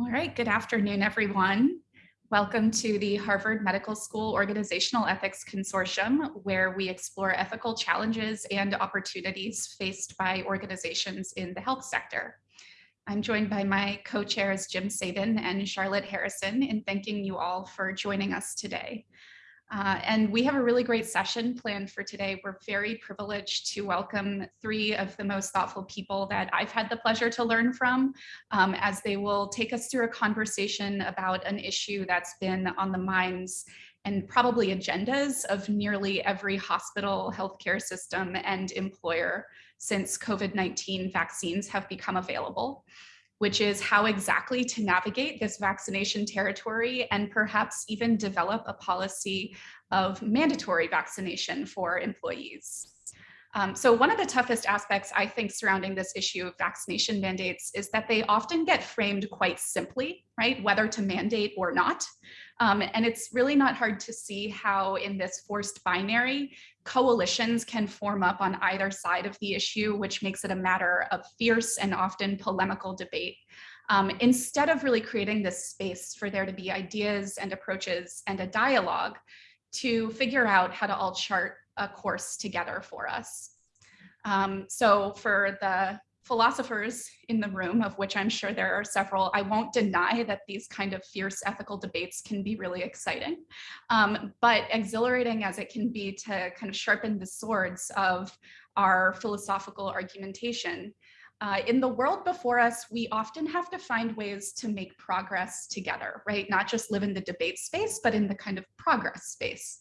All right, good afternoon, everyone. Welcome to the Harvard Medical School Organizational Ethics Consortium, where we explore ethical challenges and opportunities faced by organizations in the health sector. I'm joined by my co-chairs Jim Sabin and Charlotte Harrison in thanking you all for joining us today. Uh, and we have a really great session planned for today. We're very privileged to welcome three of the most thoughtful people that I've had the pleasure to learn from um, as they will take us through a conversation about an issue that's been on the minds and probably agendas of nearly every hospital, healthcare system, and employer since COVID-19 vaccines have become available which is how exactly to navigate this vaccination territory and perhaps even develop a policy of mandatory vaccination for employees. Um, so one of the toughest aspects I think surrounding this issue of vaccination mandates is that they often get framed quite simply, right? Whether to mandate or not. Um, and it's really not hard to see how in this forced binary, coalitions can form up on either side of the issue, which makes it a matter of fierce and often polemical debate. Um, instead of really creating this space for there to be ideas and approaches and a dialogue to figure out how to all chart a course together for us. Um, so for the philosophers in the room, of which I'm sure there are several, I won't deny that these kind of fierce ethical debates can be really exciting, um, but exhilarating as it can be to kind of sharpen the swords of our philosophical argumentation. Uh, in the world before us, we often have to find ways to make progress together, right? Not just live in the debate space, but in the kind of progress space.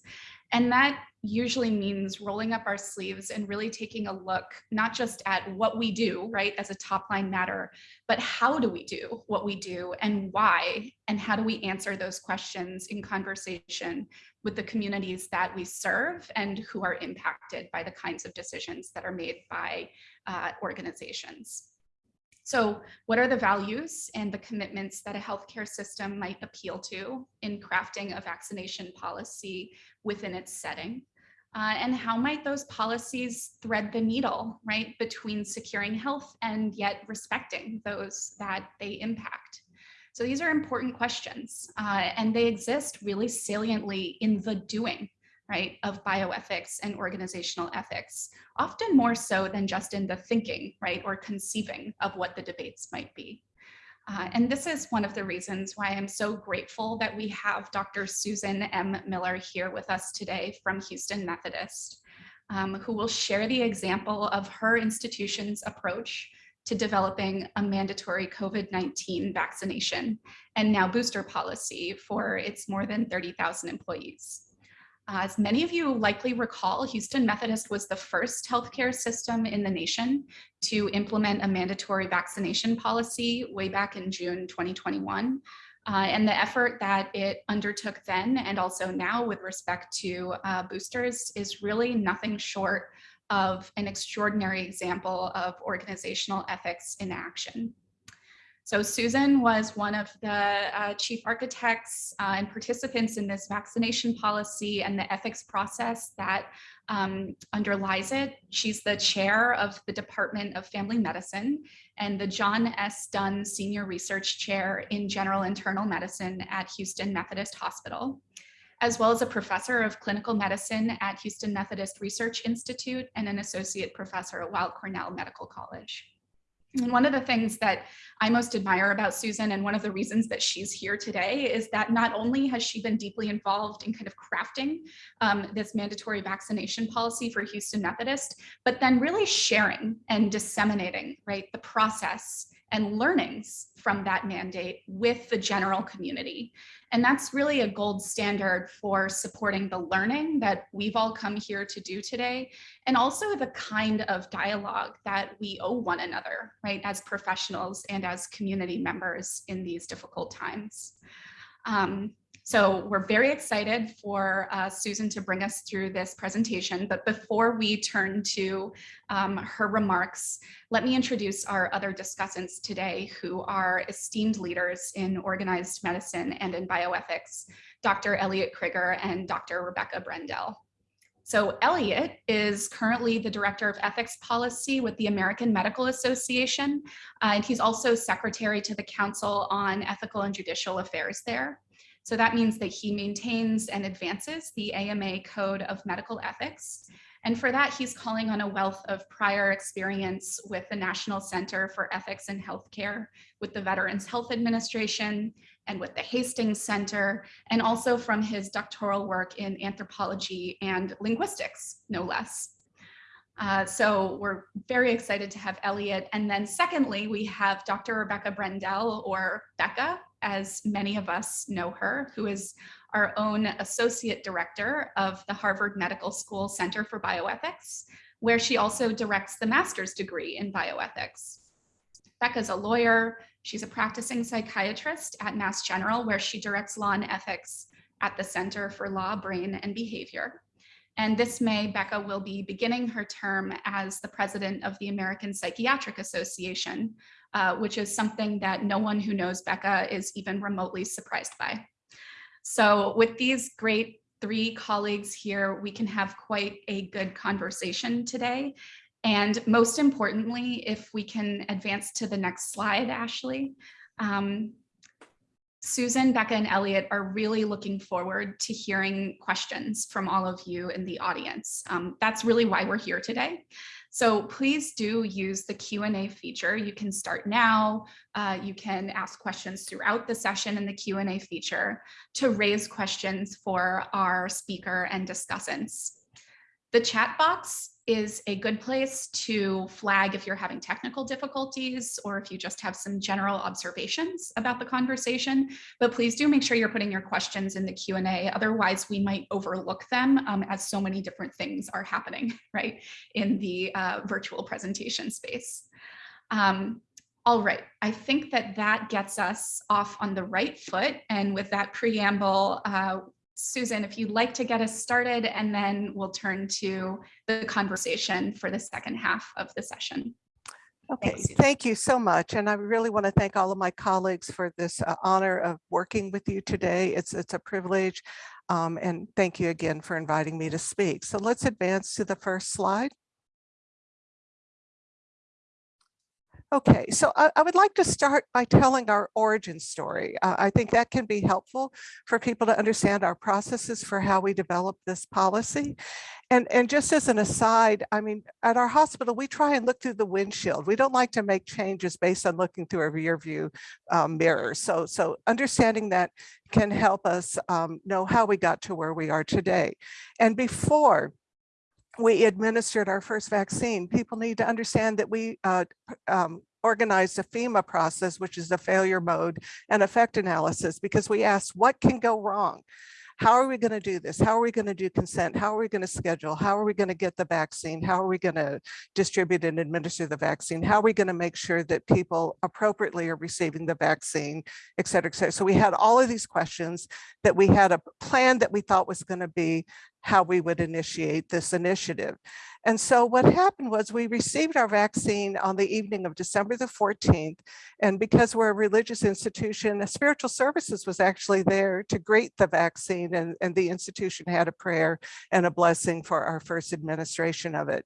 And that usually means rolling up our sleeves and really taking a look, not just at what we do, right, as a top line matter, but how do we do what we do and why, and how do we answer those questions in conversation with the communities that we serve and who are impacted by the kinds of decisions that are made by uh, organizations. So what are the values and the commitments that a healthcare system might appeal to in crafting a vaccination policy within its setting? Uh, and how might those policies thread the needle, right, between securing health and yet respecting those that they impact? So these are important questions, uh, and they exist really saliently in the doing right, of bioethics and organizational ethics, often more so than just in the thinking, right, or conceiving of what the debates might be. Uh, and this is one of the reasons why I'm so grateful that we have Dr. Susan M. Miller here with us today from Houston Methodist, um, who will share the example of her institution's approach to developing a mandatory COVID-19 vaccination and now booster policy for its more than 30,000 employees. As many of you likely recall, Houston Methodist was the first healthcare system in the nation to implement a mandatory vaccination policy way back in June 2021. Uh, and the effort that it undertook then and also now with respect to uh, boosters is really nothing short of an extraordinary example of organizational ethics in action. So Susan was one of the uh, chief architects uh, and participants in this vaccination policy and the ethics process that um, underlies it. She's the chair of the Department of Family Medicine and the John S. Dunn Senior Research Chair in General Internal Medicine at Houston Methodist Hospital as well as a professor of clinical medicine at Houston Methodist Research Institute and an associate professor at Weill Cornell Medical College. And one of the things that I most admire about Susan and one of the reasons that she's here today is that not only has she been deeply involved in kind of crafting um, this mandatory vaccination policy for Houston Methodist, but then really sharing and disseminating right the process and learnings from that mandate with the general community. And that's really a gold standard for supporting the learning that we've all come here to do today, and also the kind of dialogue that we owe one another, right, as professionals and as community members in these difficult times. Um, so we're very excited for uh, Susan to bring us through this presentation. But before we turn to um, her remarks, let me introduce our other discussants today who are esteemed leaders in organized medicine and in bioethics, Dr. Elliot Crigger and Dr. Rebecca Brendel. So Elliot is currently the Director of Ethics Policy with the American Medical Association, uh, and he's also Secretary to the Council on Ethical and Judicial Affairs there. So that means that he maintains and advances the AMA Code of Medical Ethics. And for that, he's calling on a wealth of prior experience with the National Center for Ethics in Healthcare, with the Veterans Health Administration, and with the Hastings Center, and also from his doctoral work in anthropology and linguistics, no less. Uh, so we're very excited to have Elliot. And then secondly, we have Dr. Rebecca Brendel, or Becca, as many of us know her, who is our own Associate Director of the Harvard Medical School Center for Bioethics, where she also directs the master's degree in bioethics. Becca's a lawyer. She's a practicing psychiatrist at Mass General, where she directs law and ethics at the Center for Law, Brain, and Behavior. And this May, Becca will be beginning her term as the president of the American Psychiatric Association, uh, which is something that no one who knows Becca is even remotely surprised by. So with these great three colleagues here, we can have quite a good conversation today. And most importantly, if we can advance to the next slide, Ashley, um, Susan, Becca, and Elliot are really looking forward to hearing questions from all of you in the audience. Um, that's really why we're here today. So please do use the Q&A feature. You can start now. Uh, you can ask questions throughout the session in the Q&A feature to raise questions for our speaker and discussants. The chat box is a good place to flag if you're having technical difficulties or if you just have some general observations about the conversation. But please do make sure you're putting your questions in the Q&A. Otherwise, we might overlook them um, as so many different things are happening, right, in the uh, virtual presentation space. Um, all right, I think that that gets us off on the right foot. And with that preamble, uh, Susan, if you'd like to get us started, and then we'll turn to the conversation for the second half of the session. Okay, Thanks, thank you so much. And I really want to thank all of my colleagues for this uh, honor of working with you today. It's, it's a privilege. Um, and thank you again for inviting me to speak. So let's advance to the first slide. Okay, so I, I would like to start by telling our origin story. Uh, I think that can be helpful for people to understand our processes for how we develop this policy. And, and just as an aside, I mean, at our hospital, we try and look through the windshield. We don't like to make changes based on looking through a rear view um, mirror. So, so understanding that can help us um, know how we got to where we are today. And before we administered our first vaccine, people need to understand that we uh, um, organized a FMEA process, which is the failure mode and effect analysis, because we asked what can go wrong? How are we going to do this? How are we going to do consent? How are we going to schedule? How are we going to get the vaccine? How are we going to distribute and administer the vaccine? How are we going to make sure that people appropriately are receiving the vaccine, et cetera, et cetera. So we had all of these questions that we had a plan that we thought was going to be how we would initiate this initiative. And so what happened was we received our vaccine on the evening of December the 14th. And because we're a religious institution, spiritual services was actually there to greet the vaccine and, and the institution had a prayer and a blessing for our first administration of it.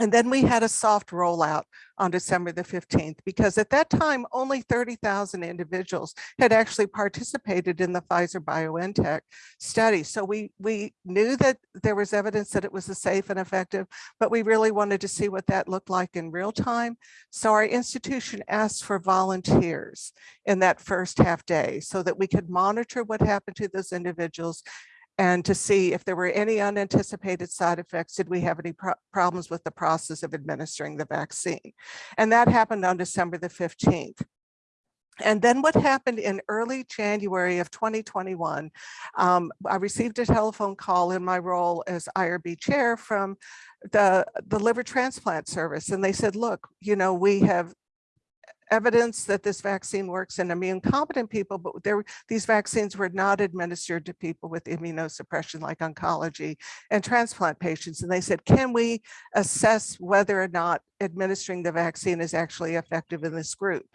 And then we had a soft rollout on December the 15th, because at that time, only 30,000 individuals had actually participated in the Pfizer BioNTech study. So we, we knew that there was evidence that it was a safe and effective, but we really wanted to see what that looked like in real time. So our institution asked for volunteers in that first half day so that we could monitor what happened to those individuals and to see if there were any unanticipated side effects. Did we have any pro problems with the process of administering the vaccine? And that happened on December the 15th. And then what happened in early January of 2021, um, I received a telephone call in my role as IRB chair from the, the liver transplant service. And they said, look, you know, we have evidence that this vaccine works in immune competent people, but there, these vaccines were not administered to people with immunosuppression like oncology and transplant patients. And they said, can we assess whether or not administering the vaccine is actually effective in this group?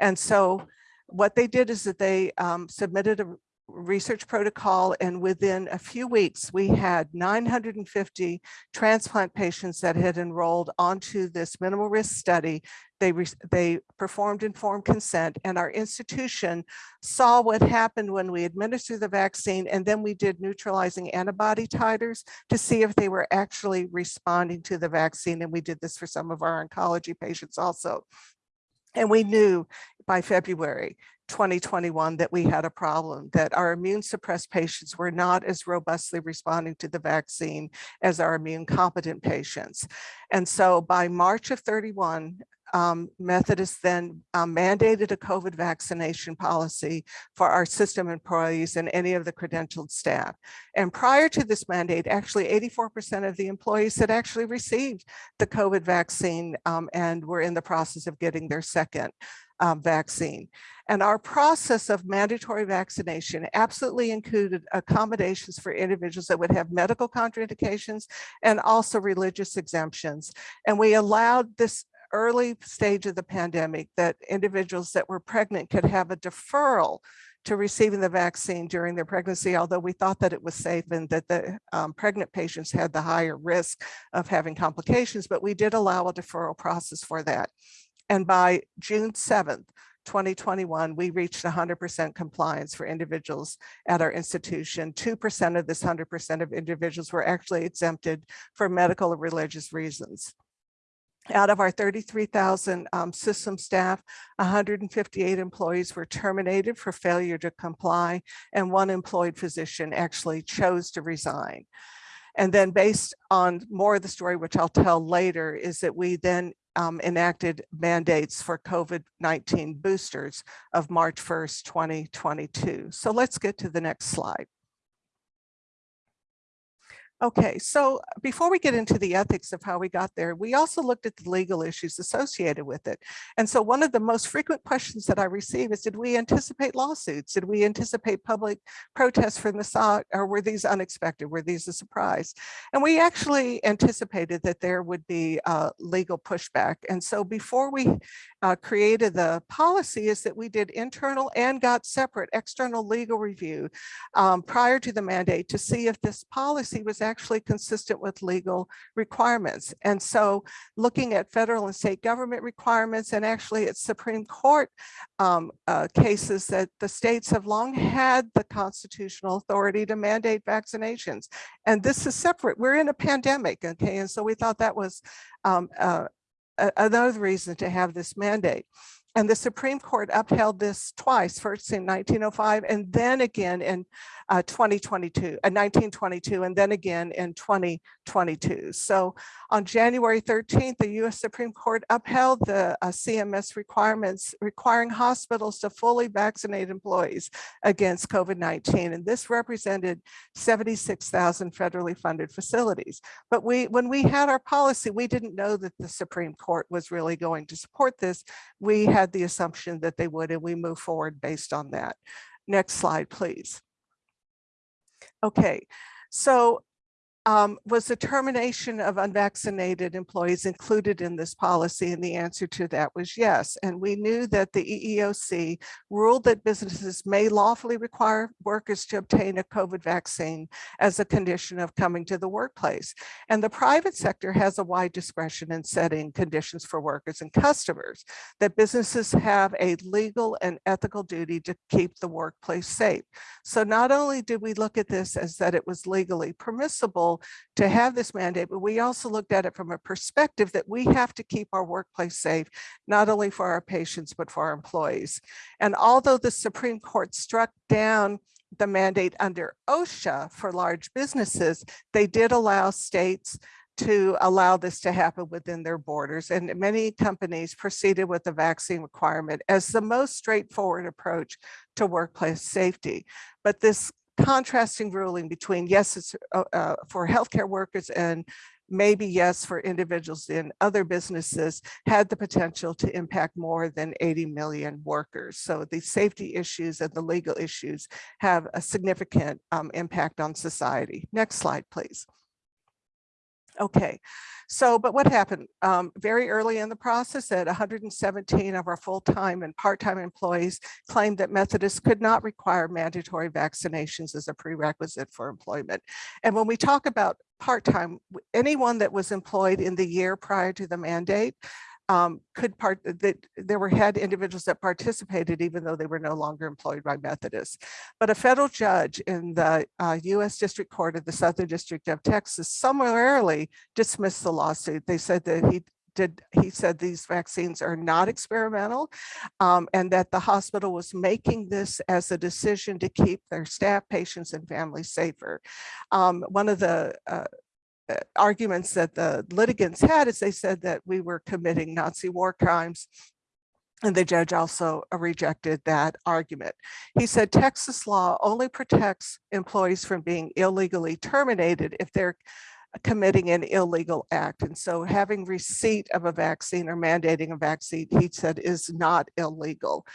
And so what they did is that they um, submitted a research protocol and within a few weeks we had 950 transplant patients that had enrolled onto this minimal risk study. They they performed informed consent and our institution saw what happened when we administered the vaccine and then we did neutralizing antibody titers to see if they were actually responding to the vaccine and we did this for some of our oncology patients also. And we knew by February 2021 that we had a problem, that our immune suppressed patients were not as robustly responding to the vaccine as our immune competent patients. And so by March of 31, um, Methodist then um, mandated a COVID vaccination policy for our system employees and any of the credentialed staff. And prior to this mandate, actually 84% of the employees had actually received the COVID vaccine um, and were in the process of getting their second um, vaccine. And our process of mandatory vaccination absolutely included accommodations for individuals that would have medical contraindications and also religious exemptions. And we allowed this early stage of the pandemic that individuals that were pregnant could have a deferral to receiving the vaccine during their pregnancy, although we thought that it was safe and that the um, pregnant patients had the higher risk of having complications, but we did allow a deferral process for that. And by June 7th, 2021, we reached 100% compliance for individuals at our institution. 2% of this 100% of individuals were actually exempted for medical or religious reasons. Out of our 33,000 um, system staff, 158 employees were terminated for failure to comply, and one employed physician actually chose to resign. And then based on more of the story, which I'll tell later, is that we then um, enacted mandates for COVID-19 boosters of March 1st, 2022. So let's get to the next slide. Okay, so before we get into the ethics of how we got there, we also looked at the legal issues associated with it. And so one of the most frequent questions that I receive is, did we anticipate lawsuits? Did we anticipate public protests from the side, or were these unexpected? Were these a surprise? And we actually anticipated that there would be uh, legal pushback. And so before we uh, created the policy is that we did internal and got separate external legal review um, prior to the mandate to see if this policy was actually consistent with legal requirements. And so looking at federal and state government requirements and actually at Supreme Court um, uh, cases that the states have long had the constitutional authority to mandate vaccinations. And this is separate. We're in a pandemic, okay? And so we thought that was um, uh, another reason to have this mandate. And the Supreme Court upheld this twice, first in 1905 and then again in uh, 2022, uh, 1922, and then again in 2022. So on January 13th, the US Supreme Court upheld the uh, CMS requirements requiring hospitals to fully vaccinate employees against COVID-19. And this represented 76,000 federally funded facilities. But we, when we had our policy, we didn't know that the Supreme Court was really going to support this. We had the assumption that they would, and we move forward based on that. Next slide, please. Okay, so um, was the termination of unvaccinated employees included in this policy? And the answer to that was yes. And we knew that the EEOC ruled that businesses may lawfully require workers to obtain a COVID vaccine as a condition of coming to the workplace. And the private sector has a wide discretion in setting conditions for workers and customers, that businesses have a legal and ethical duty to keep the workplace safe. So not only did we look at this as that it was legally permissible, to have this mandate, but we also looked at it from a perspective that we have to keep our workplace safe, not only for our patients, but for our employees. And although the Supreme Court struck down the mandate under OSHA for large businesses, they did allow states to allow this to happen within their borders. And many companies proceeded with the vaccine requirement as the most straightforward approach to workplace safety. But this contrasting ruling between yes, it's uh, uh, for healthcare workers and maybe yes for individuals in other businesses had the potential to impact more than 80 million workers. So the safety issues and the legal issues have a significant um, impact on society. Next slide, please. Okay, so, but what happened? Um, very early in the process that 117 of our full-time and part-time employees claimed that Methodists could not require mandatory vaccinations as a prerequisite for employment. And when we talk about part-time, anyone that was employed in the year prior to the mandate um, could part that there were had individuals that participated even though they were no longer employed by Methodists. But a federal judge in the uh, U.S. District Court of the Southern District of Texas summarily dismissed the lawsuit. They said that he did he said these vaccines are not experimental um, and that the hospital was making this as a decision to keep their staff patients and families safer um, one of the uh, uh, arguments that the litigants had is they said that we were committing Nazi war crimes and the judge also rejected that argument. He said Texas law only protects employees from being illegally terminated if they're committing an illegal act. And so having receipt of a vaccine or mandating a vaccine, he said is not illegal.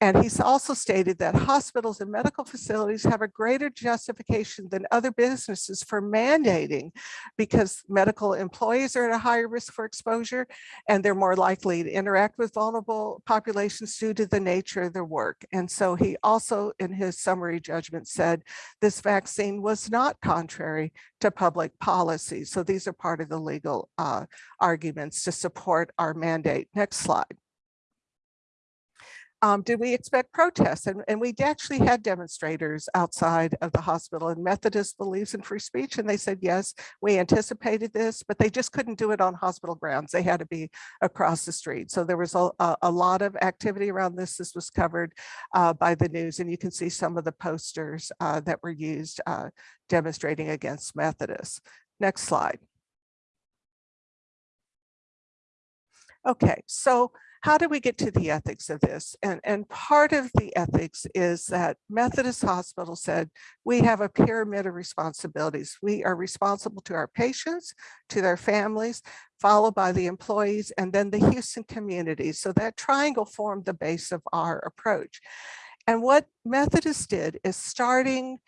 And he's also stated that hospitals and medical facilities have a greater justification than other businesses for mandating because medical employees are at a higher risk for exposure and they're more likely to interact with vulnerable populations due to the nature of their work. And so he also in his summary judgment said this vaccine was not contrary to public policy. So these are part of the legal uh, arguments to support our mandate. Next slide. Um, did we expect protests? And, and we actually had demonstrators outside of the hospital and Methodist believes in free speech. And they said, yes, we anticipated this, but they just couldn't do it on hospital grounds. They had to be across the street. So there was a, a lot of activity around this. This was covered uh, by the news and you can see some of the posters uh, that were used uh, demonstrating against Methodists. Next slide. Okay, so how do we get to the ethics of this? And, and part of the ethics is that Methodist Hospital said, we have a pyramid of responsibilities. We are responsible to our patients, to their families, followed by the employees, and then the Houston community. So that triangle formed the base of our approach. And what Methodist did is starting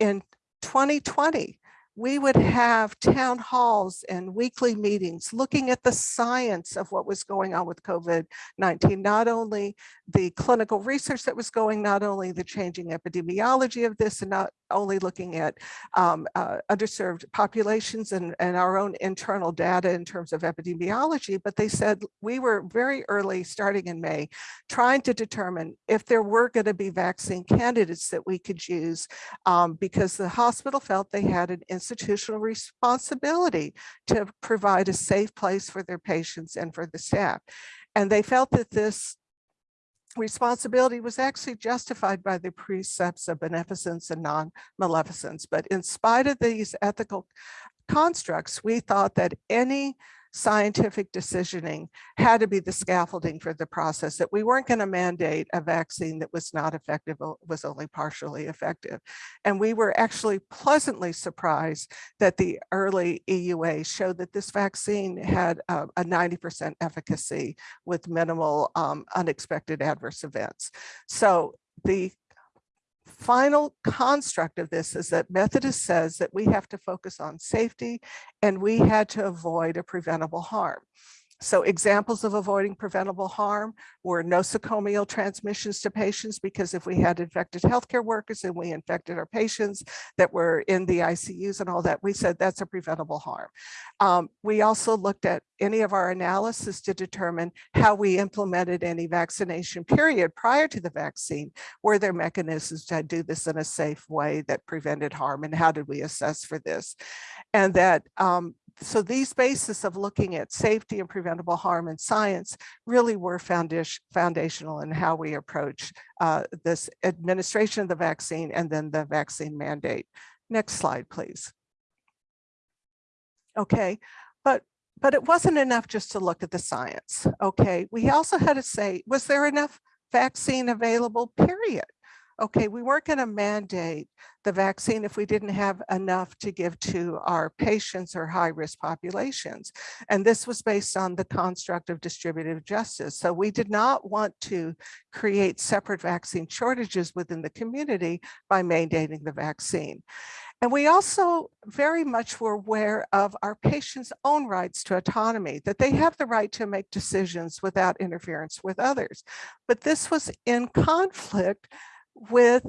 in 2020, we would have town halls and weekly meetings looking at the science of what was going on with COVID-19, not only the clinical research that was going, not only the changing epidemiology of this and not only looking at um, uh, underserved populations and, and our own internal data in terms of epidemiology, but they said we were very early, starting in May, trying to determine if there were going to be vaccine candidates that we could use um, because the hospital felt they had an institutional responsibility to provide a safe place for their patients and for the staff. And they felt that this responsibility was actually justified by the precepts of beneficence and non-maleficence. But in spite of these ethical constructs, we thought that any scientific decisioning had to be the scaffolding for the process, that we weren't going to mandate a vaccine that was not effective, was only partially effective. And we were actually pleasantly surprised that the early EUA showed that this vaccine had a 90% efficacy with minimal um, unexpected adverse events. So the final construct of this is that Methodist says that we have to focus on safety and we had to avoid a preventable harm. So examples of avoiding preventable harm were nosocomial transmissions to patients because if we had infected healthcare workers and we infected our patients that were in the ICUs and all that, we said that's a preventable harm. Um, we also looked at any of our analysis to determine how we implemented any vaccination period prior to the vaccine. Were there mechanisms to do this in a safe way that prevented harm and how did we assess for this? And that um, so these bases of looking at safety and preventable harm in science really were foundational in how we approach uh, this administration of the vaccine and then the vaccine mandate. Next slide, please. Okay, but but it wasn't enough just to look at the science. Okay, we also had to say, was there enough vaccine available, period? Okay, we weren't going to mandate the vaccine if we didn't have enough to give to our patients or high risk populations. And this was based on the construct of distributive justice. So we did not want to create separate vaccine shortages within the community by mandating the vaccine. And we also very much were aware of our patients' own rights to autonomy, that they have the right to make decisions without interference with others. But this was in conflict with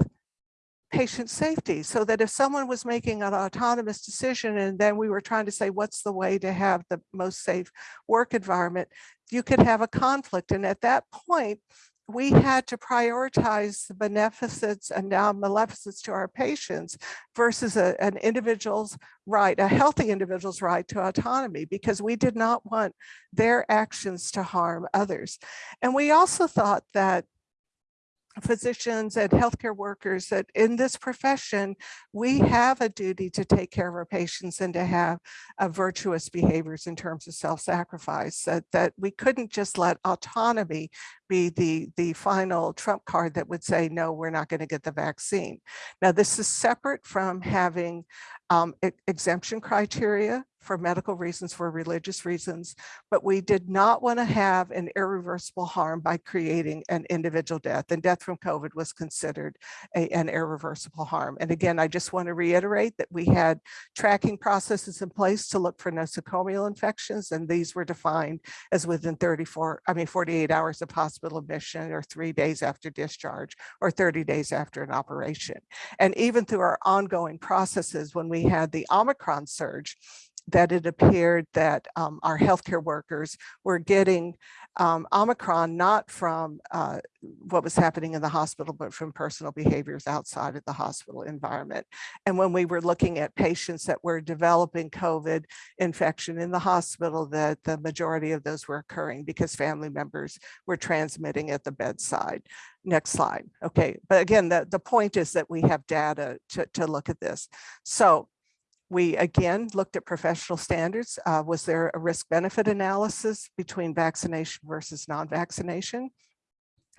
patient safety so that if someone was making an autonomous decision and then we were trying to say what's the way to have the most safe work environment you could have a conflict and at that point we had to prioritize the beneficence and non-maleficence to our patients versus a, an individual's right, a healthy individual's right to autonomy, because we did not want their actions to harm others. And we also thought that physicians and healthcare workers that in this profession, we have a duty to take care of our patients and to have uh, virtuous behaviors in terms of self-sacrifice, that, that we couldn't just let autonomy be the, the final trump card that would say, no, we're not going to get the vaccine. Now, this is separate from having um, exemption criteria for medical reasons, for religious reasons, but we did not want to have an irreversible harm by creating an individual death and death from COVID was considered a, an irreversible harm. And again, I just want to reiterate that we had tracking processes in place to look for nosocomial infections and these were defined as within 34, I mean 48 hours of hospital admission or three days after discharge or 30 days after an operation. And even through our ongoing processes when we had the Omicron surge, that it appeared that um, our healthcare workers were getting um, Omicron not from uh, what was happening in the hospital, but from personal behaviors outside of the hospital environment. And when we were looking at patients that were developing COVID infection in the hospital, that the majority of those were occurring because family members were transmitting at the bedside. Next slide. Okay, but again, the, the point is that we have data to, to look at this. So we again looked at professional standards. Uh, was there a risk benefit analysis between vaccination versus non-vaccination?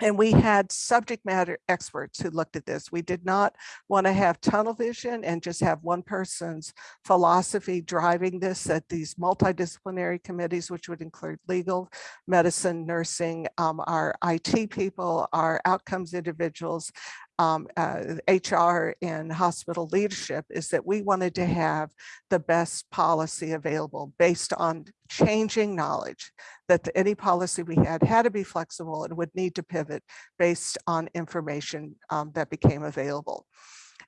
And we had subject matter experts who looked at this. We did not want to have tunnel vision and just have one person's philosophy driving this at these multidisciplinary committees, which would include legal, medicine, nursing, um, our IT people, our outcomes individuals, um, uh, HR and hospital leadership is that we wanted to have the best policy available based on changing knowledge that any policy we had had to be flexible and would need to pivot based on information um, that became available.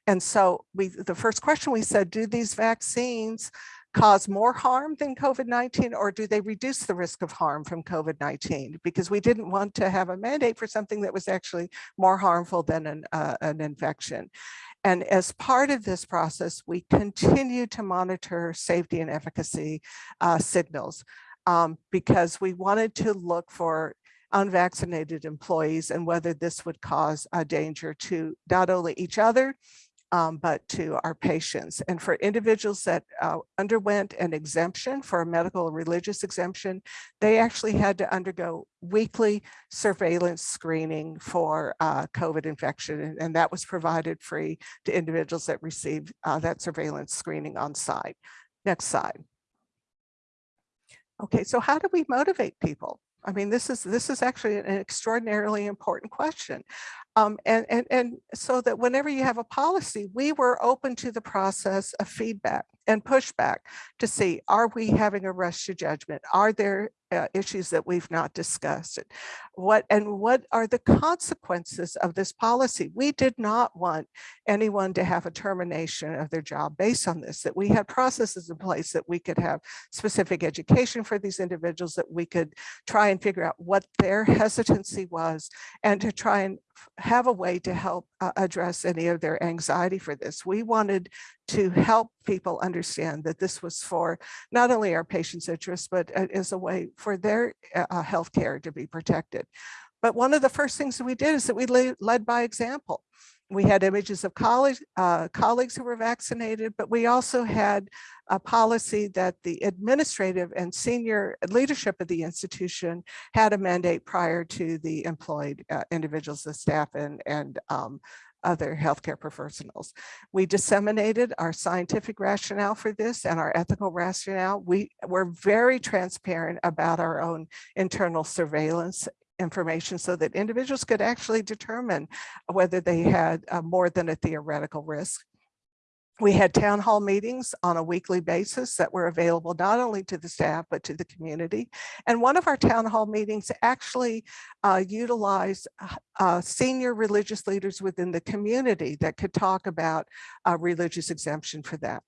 And so we, the first question we said, do these vaccines cause more harm than COVID-19 or do they reduce the risk of harm from COVID-19? Because we didn't want to have a mandate for something that was actually more harmful than an, uh, an infection. And as part of this process, we continue to monitor safety and efficacy uh, signals um, because we wanted to look for unvaccinated employees and whether this would cause a danger to not only each other, um, but to our patients. And for individuals that uh, underwent an exemption for a medical or religious exemption, they actually had to undergo weekly surveillance screening for uh, COVID infection. And, that was provided free to individuals that received uh, that surveillance screening on site. Next slide. Okay, so how do we motivate people? I mean, this is this is actually an extraordinarily important question. Um, and, and, and so that whenever you have a policy, we were open to the process of feedback and pushback to see, are we having a rush to judgment? Are there uh, issues that we've not discussed? What and what are the consequences of this policy? We did not want anyone to have a termination of their job based on this, that we had processes in place that we could have specific education for these individuals, that we could try and figure out what their hesitancy was and to try and have a way to help uh, address any of their anxiety for this. We wanted to help people understand that this was for not only our patients' interests, but as a way for their uh, health care to be protected. But one of the first things that we did is that we led by example. We had images of college, uh, colleagues who were vaccinated, but we also had a policy that the administrative and senior leadership of the institution had a mandate prior to the employed uh, individuals, the staff and, and um, other healthcare professionals. We disseminated our scientific rationale for this and our ethical rationale. We were very transparent about our own internal surveillance information so that individuals could actually determine whether they had uh, more than a theoretical risk. We had town hall meetings on a weekly basis that were available not only to the staff, but to the community. And one of our town hall meetings actually uh, utilized uh, uh, senior religious leaders within the community that could talk about uh, religious exemption for that.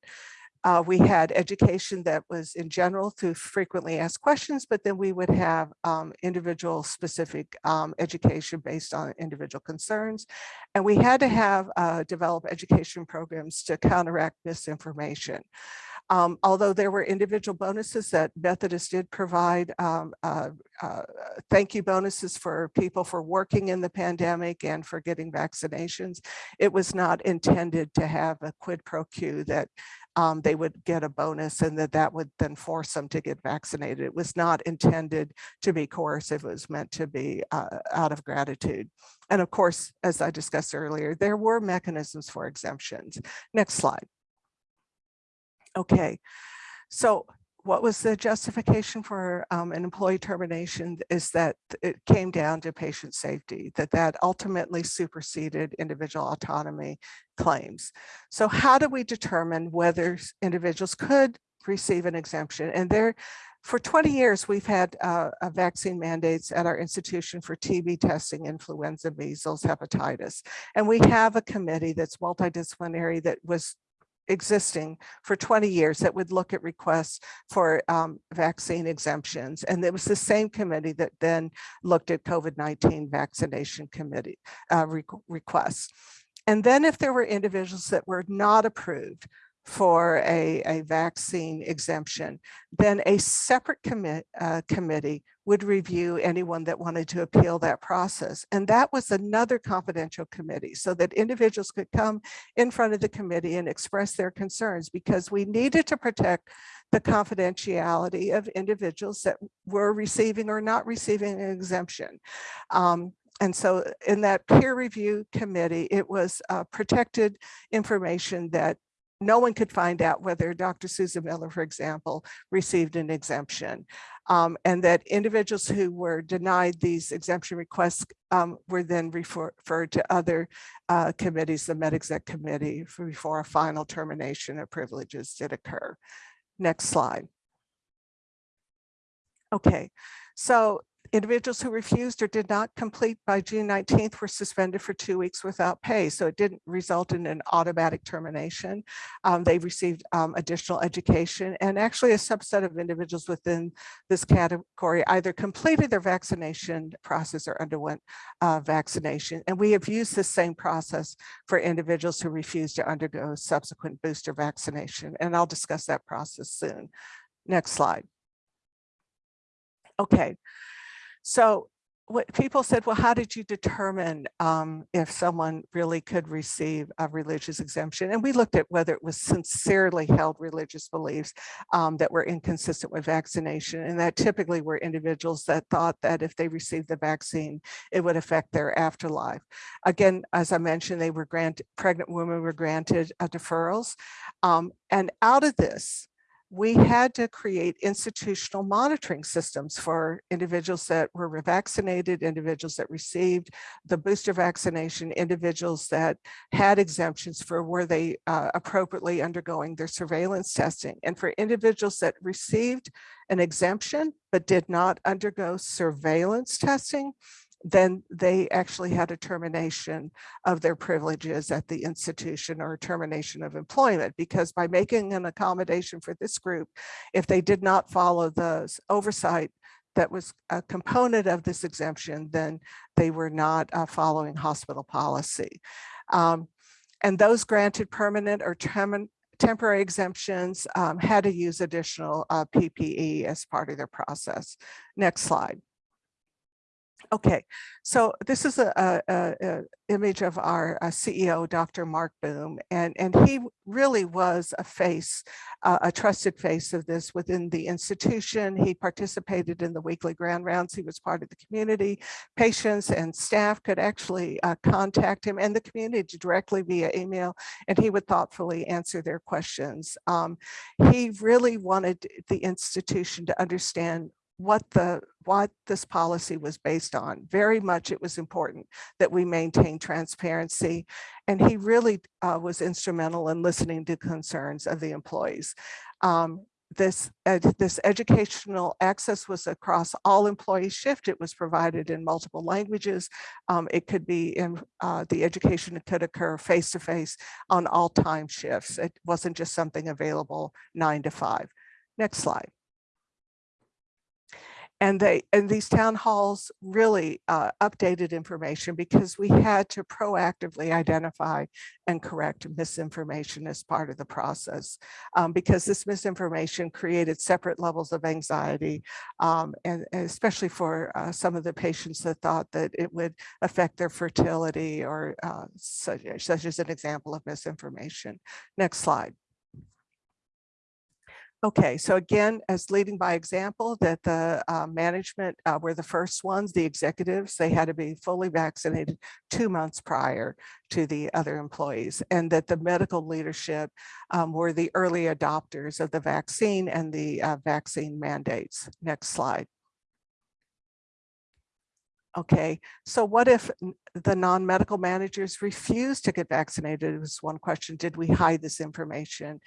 Uh, we had education that was in general through frequently asked questions, but then we would have um, individual specific um, education based on individual concerns. And we had to have uh, develop education programs to counteract misinformation. Um, although there were individual bonuses that Methodist did provide, um, uh, uh, thank you bonuses for people for working in the pandemic and for getting vaccinations, it was not intended to have a quid pro quo that um, they would get a bonus and that that would then force them to get vaccinated. It was not intended to be coercive. It was meant to be uh, out of gratitude. And of course, as I discussed earlier, there were mechanisms for exemptions. Next slide. Okay, so what was the justification for um, an employee termination is that it came down to patient safety, that that ultimately superseded individual autonomy claims. So how do we determine whether individuals could receive an exemption? And there, for 20 years, we've had uh, vaccine mandates at our institution for TB testing, influenza, measles, hepatitis. And we have a committee that's multidisciplinary that was existing for 20 years that would look at requests for um, vaccine exemptions. And it was the same committee that then looked at COVID-19 vaccination committee uh, re requests. And then if there were individuals that were not approved for a, a vaccine exemption, then a separate commi uh, committee would review anyone that wanted to appeal that process. And that was another confidential committee so that individuals could come in front of the committee and express their concerns because we needed to protect the confidentiality of individuals that were receiving or not receiving an exemption. Um, and so in that peer review committee, it was uh, protected information that no one could find out whether Dr. Susan Miller, for example, received an exemption. Um, and that individuals who were denied these exemption requests um, were then refer referred to other uh, committees, the MedExec committee, before a final termination of privileges did occur. Next slide. Okay, so individuals who refused or did not complete by June 19th were suspended for two weeks without pay. So it didn't result in an automatic termination. Um, they received um, additional education and actually a subset of individuals within this category either completed their vaccination process or underwent uh, vaccination. And we have used the same process for individuals who refuse to undergo subsequent booster vaccination. And I'll discuss that process soon. Next slide. Okay, so what people said, well, how did you determine um, if someone really could receive a religious exemption? And we looked at whether it was sincerely held religious beliefs um, that were inconsistent with vaccination. And that typically were individuals that thought that if they received the vaccine, it would affect their afterlife. Again, as I mentioned, they were granted, pregnant women were granted uh, deferrals. Um, and out of this, we had to create institutional monitoring systems for individuals that were vaccinated, individuals that received the booster vaccination, individuals that had exemptions for were they uh, appropriately undergoing their surveillance testing. And for individuals that received an exemption but did not undergo surveillance testing, then they actually had a termination of their privileges at the institution or termination of employment because by making an accommodation for this group, if they did not follow the oversight that was a component of this exemption, then they were not uh, following hospital policy. Um, and those granted permanent or temporary exemptions um, had to use additional uh, PPE as part of their process. Next slide. Okay, so this is a, a, a image of our uh, CEO, Dr. Marc Boom, and, and he really was a face, uh, a trusted face of this within the institution. He participated in the weekly grand rounds. He was part of the community. Patients and staff could actually uh, contact him and the community directly via email, and he would thoughtfully answer their questions. Um, he really wanted the institution to understand what the what this policy was based on. Very much it was important that we maintain transparency. And he really uh, was instrumental in listening to concerns of the employees. Um, this, ed, this educational access was across all employee shift. It was provided in multiple languages. Um, it could be in uh, the education could occur face-to-face -face on all time shifts. It wasn't just something available nine to five. Next slide. And they and these town halls really uh, updated information because we had to proactively identify and correct misinformation as part of the process um, because this misinformation created separate levels of anxiety um, and, and, especially for uh, some of the patients that thought that it would affect their fertility or uh, such, such as an example of misinformation. Next slide. Okay, so again, as leading by example, that the uh, management uh, were the first ones, the executives, they had to be fully vaccinated two months prior to the other employees, and that the medical leadership um, were the early adopters of the vaccine and the uh, vaccine mandates. Next slide. Okay, so what if the non-medical managers refuse to get vaccinated? It was one question, did we hide this information?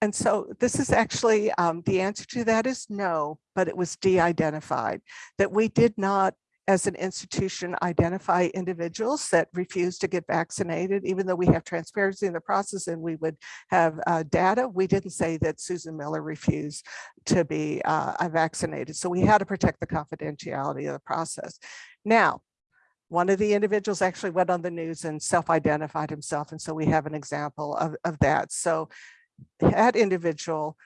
And so this is actually, um, the answer to that is no, but it was de-identified, that we did not as an institution identify individuals that refuse to get vaccinated, even though we have transparency in the process and we would have uh, data, we didn't say that Susan Miller refused to be uh, vaccinated. So we had to protect the confidentiality of the process. Now, one of the individuals actually went on the news and self-identified himself. And so we have an example of, of that. So that individual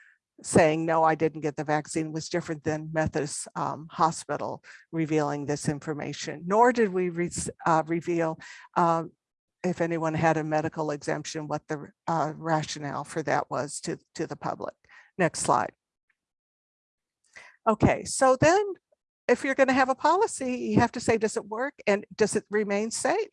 saying, no, I didn't get the vaccine was different than Methodist um, Hospital revealing this information, nor did we re uh, reveal uh, if anyone had a medical exemption, what the uh, rationale for that was to, to the public. Next slide. Okay, so then if you're going to have a policy, you have to say, does it work and does it remain safe?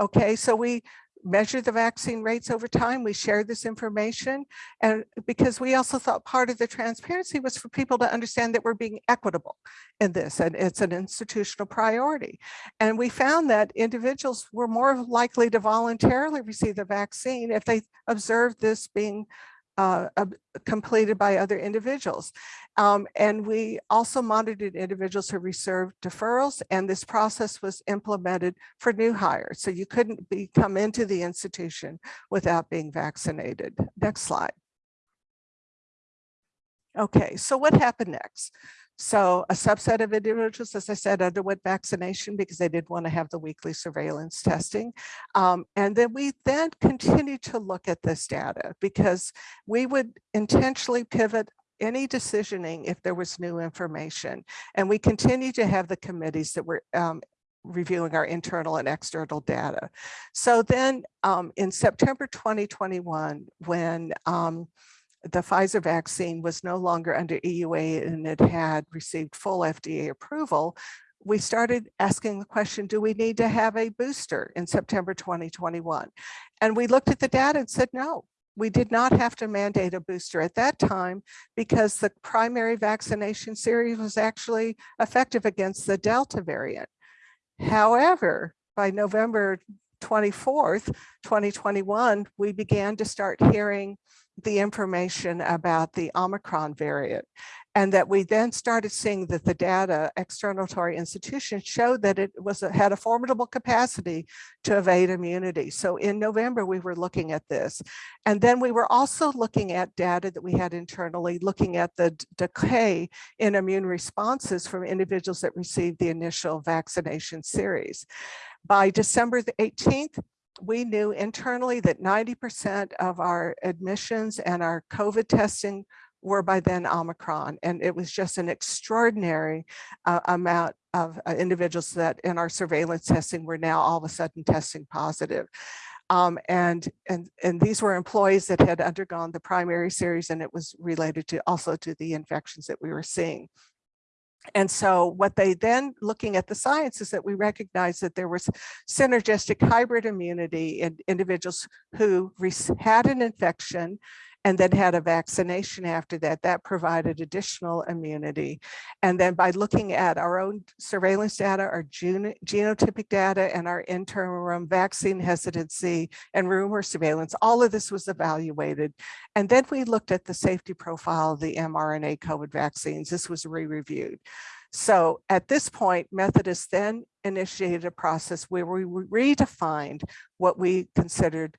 Okay, so we measure the vaccine rates over time. We share this information and because we also thought part of the transparency was for people to understand that we're being equitable in this and it's an institutional priority. And we found that individuals were more likely to voluntarily receive the vaccine if they observed this being uh, completed by other individuals. Um, and we also monitored individuals who received deferrals and this process was implemented for new hires. So you couldn't be come into the institution without being vaccinated. Next slide. Okay, so what happened next? So a subset of individuals, as I said, underwent vaccination because they didn't want to have the weekly surveillance testing. Um, and then we then continued to look at this data because we would intentionally pivot any decisioning if there was new information. And we continue to have the committees that were um, reviewing our internal and external data. So then um, in September 2021, when um, the Pfizer vaccine was no longer under EUA and it had received full FDA approval, we started asking the question, do we need to have a booster in September 2021? And we looked at the data and said, no, we did not have to mandate a booster at that time because the primary vaccination series was actually effective against the Delta variant. However, by November 24th, 2021, we began to start hearing the information about the Omicron variant and that we then started seeing that the data external to our institution showed that it was had a formidable capacity to evade immunity. So in November, we were looking at this. And then we were also looking at data that we had internally, looking at the decay in immune responses from individuals that received the initial vaccination series. By December the 18th, we knew internally that 90% of our admissions and our COVID testing were by then Omicron. And it was just an extraordinary uh, amount of uh, individuals that in our surveillance testing were now all of a sudden testing positive. Um, and, and, and these were employees that had undergone the primary series and it was related to also to the infections that we were seeing. And so what they then looking at the science is that we recognize that there was synergistic hybrid immunity in individuals who had an infection and then had a vaccination after that, that provided additional immunity. And then by looking at our own surveillance data, our geno- genotypic data, and our interim vaccine hesitancy and rumor surveillance, all of this was evaluated. And then we looked at the safety profile of the mRNA COVID vaccines. This was re-reviewed. So at this point, Methodist then initiated a process where we redefined what we considered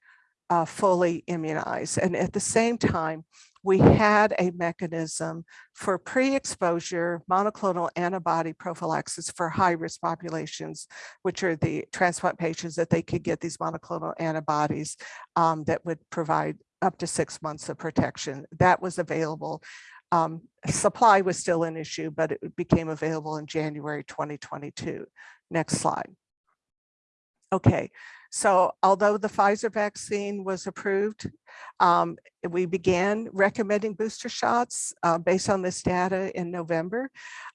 uh, fully immunized. And at the same time, we had a mechanism for pre-exposure monoclonal antibody prophylaxis for high-risk populations, which are the transplant patients that they could get these monoclonal antibodies um, that would provide up to six months of protection. That was available um, supply was still an issue, but it became available in January 2022. Next slide. Okay, so although the Pfizer vaccine was approved, um, we began recommending booster shots uh, based on this data in November.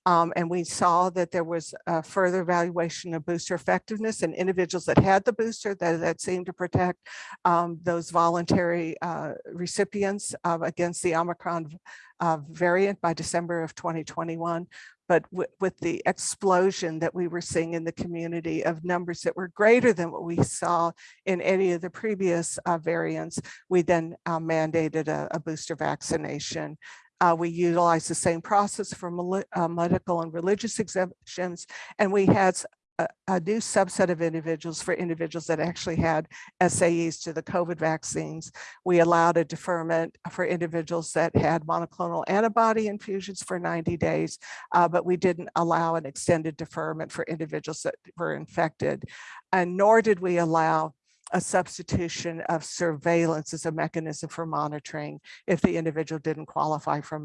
Um, and we saw that there was a further evaluation of booster effectiveness in individuals that had the booster that, that seemed to protect um, those voluntary uh, recipients uh, against the Omicron uh, variant by December of 2021 but with the explosion that we were seeing in the community of numbers that were greater than what we saw in any of the previous uh, variants, we then uh, mandated a, a, booster vaccination. Uh, we utilized the same process for uh, medical and religious exemptions, and we had a, a, new subset of individuals for individuals that actually had SAEs to the COVID vaccines. We allowed a deferment for individuals that had monoclonal antibody infusions for 90 days, uh, but we didn't allow an extended deferment for individuals that were infected. And nor did we allow a substitution of surveillance as a mechanism for monitoring if the individual didn't qualify for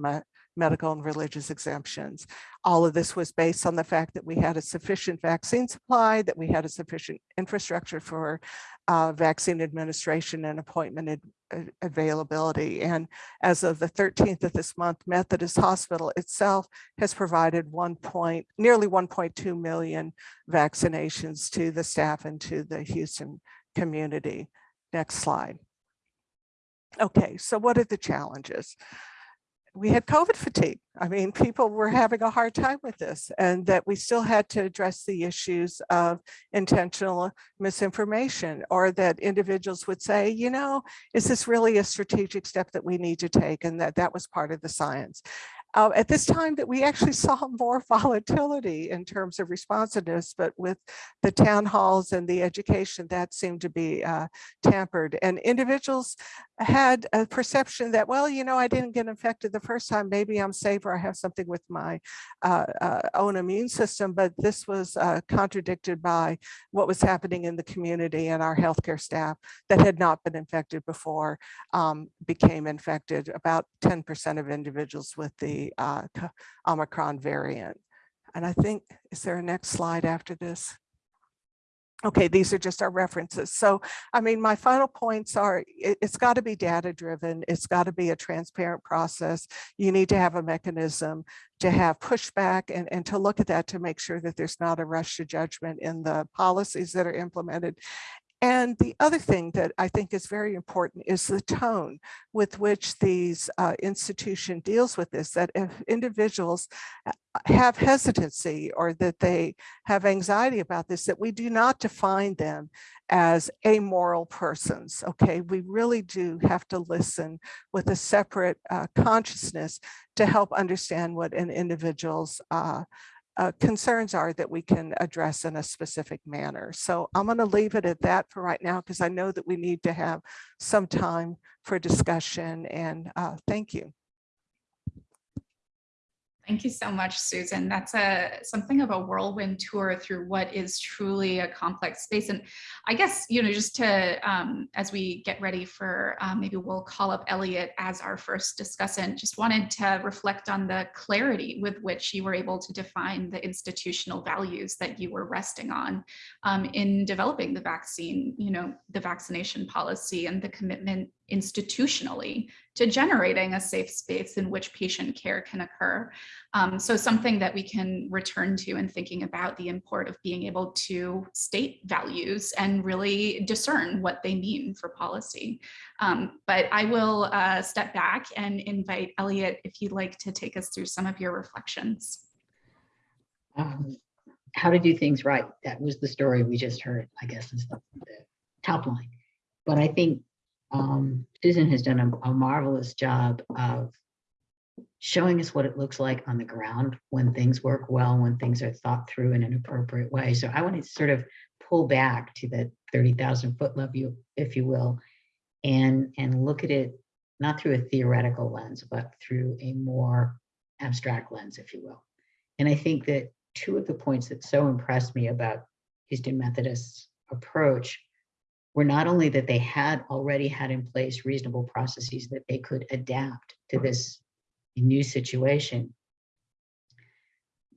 medical and religious exemptions. All of this was based on the fact that we had a sufficient vaccine supply, that we had a sufficient infrastructure for uh, vaccine administration and appointment ad availability. And as of the 13th of this month, Methodist Hospital itself has provided one point, nearly 1.2 million vaccinations to the staff and to the Houston community. Next slide. Okay, so what are the challenges? We had COVID fatigue. I mean, people were having a hard time with this and that we still had to address the issues of intentional misinformation or that individuals would say, you know, is this really a strategic step that we need to take? And that that was part of the science uh, at this time that we actually saw more volatility in terms of responsiveness, but with the town halls and the education, that seemed to be uh, tampered. And individuals had a perception that, well, you know, I didn't get infected the first time, maybe I'm safe or I have something with my uh, uh own immune system, but this was uh, contradicted by what was happening in the community and our healthcare staff that had not been infected before um, became infected. About 10% of individuals with the uh, Omicron variant. And I think, is there a next slide after this? Okay, these are just our references. So, I mean, my final points are it, has got to be data driven. It's got to be a transparent process. You need to have a mechanism to have pushback and, and to look at that to make sure that there's not a rush to judgment in the policies that are implemented. And the other thing that I think is very important is the tone with which these uh, institution deals with this, that if individuals uh, have hesitancy or that they have anxiety about this, that we do not define them as amoral persons, okay? We really do have to listen with a separate uh, consciousness to help understand what an individual's uh, uh, concerns are that we can address in a specific manner. So I'm going to leave it at that for right now because I know that we need to have some time for discussion and uh, thank you. Thank you so much, Susan. That's a something of a whirlwind tour through what is truly a complex space. And I guess, you know, just to, um, as we get ready for, um, maybe we'll call up Elliot as our first discussant, just wanted to reflect on the clarity with which you were able to define the institutional values that you were resting on um, in developing the vaccine, you know, the vaccination policy and the commitment institutionally to generating a safe space in which patient care can occur. Um, so something that we can return to in thinking about the import of being able to state values and really discern what they mean for policy. Um, but I will uh, step back and invite Elliot if you'd like to take us through some of your reflections. Um, how to do things right. That was the story we just heard, I guess is the, the top line. But I think um, Susan has done a, a marvelous job of showing us what it looks like on the ground when things work well, when things are thought through in an appropriate way. So I want to sort of pull back to the 30,000 foot level, if you will, and, and look at it not through a theoretical lens, but through a more abstract lens, if you will. And I think that two of the points that so impressed me about Houston Methodist's approach were not only that they had already had in place reasonable processes that they could adapt to this new situation,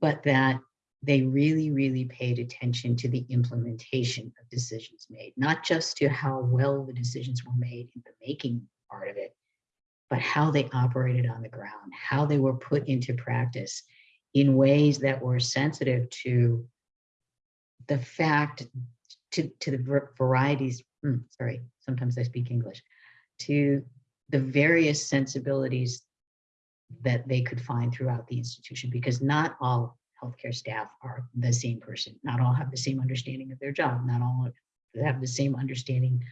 but that they really, really paid attention to the implementation of decisions made, not just to how well the decisions were made in the making part of it, but how they operated on the ground, how they were put into practice in ways that were sensitive to the fact, to, to the varieties, hmm, sorry, sometimes I speak English, to the various sensibilities that they could find throughout the institution, because not all healthcare staff are the same person. Not all have the same understanding of their job. Not all have the same understanding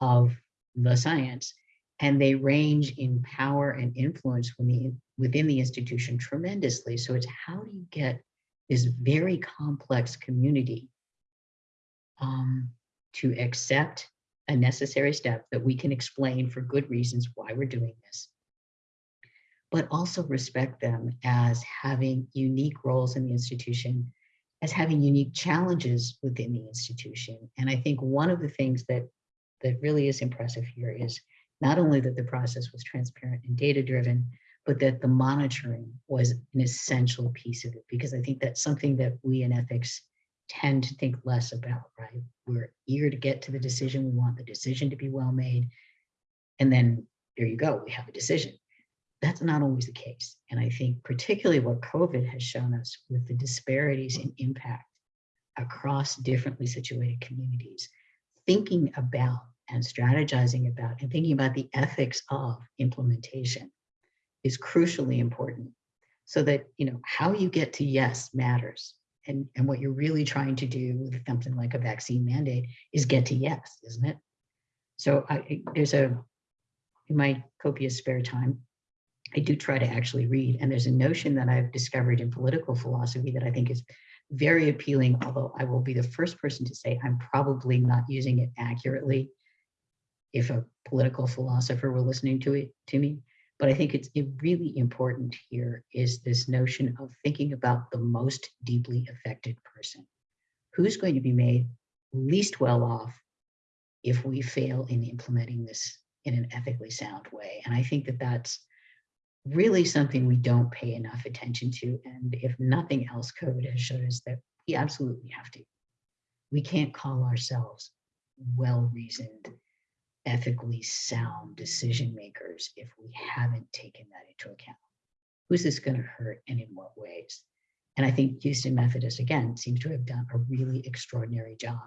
of the science. And they range in power and influence the, within the institution tremendously. So it's how do you get this very complex community um, to accept a necessary step that we can explain for good reasons why we're doing this but also respect them as having unique roles in the institution, as having unique challenges within the institution. And I think one of the things that, that really is impressive here is not only that the process was transparent and data driven, but that the monitoring was an essential piece of it, because I think that's something that we in ethics tend to think less about, right? We're eager to get to the decision. We want the decision to be well made. And then there you go, we have a decision that's not always the case. And I think particularly what COVID has shown us with the disparities in impact across differently situated communities, thinking about and strategizing about and thinking about the ethics of implementation is crucially important so that you know how you get to yes matters and and what you're really trying to do with something like a vaccine mandate is get to yes isn't it so I, there's a in my copious spare time I do try to actually read. And there's a notion that I've discovered in political philosophy that I think is very appealing, although I will be the first person to say I'm probably not using it accurately if a political philosopher were listening to it to me. But I think it's really important here is this notion of thinking about the most deeply affected person. Who's going to be made least well off if we fail in implementing this in an ethically sound way? And I think that that's really something we don't pay enough attention to. And if nothing else, COVID has shown us that we absolutely have to. We can't call ourselves well-reasoned, ethically sound decision makers if we haven't taken that into account. Who's this going to hurt and in what ways? And I think Houston Methodist, again, seems to have done a really extraordinary job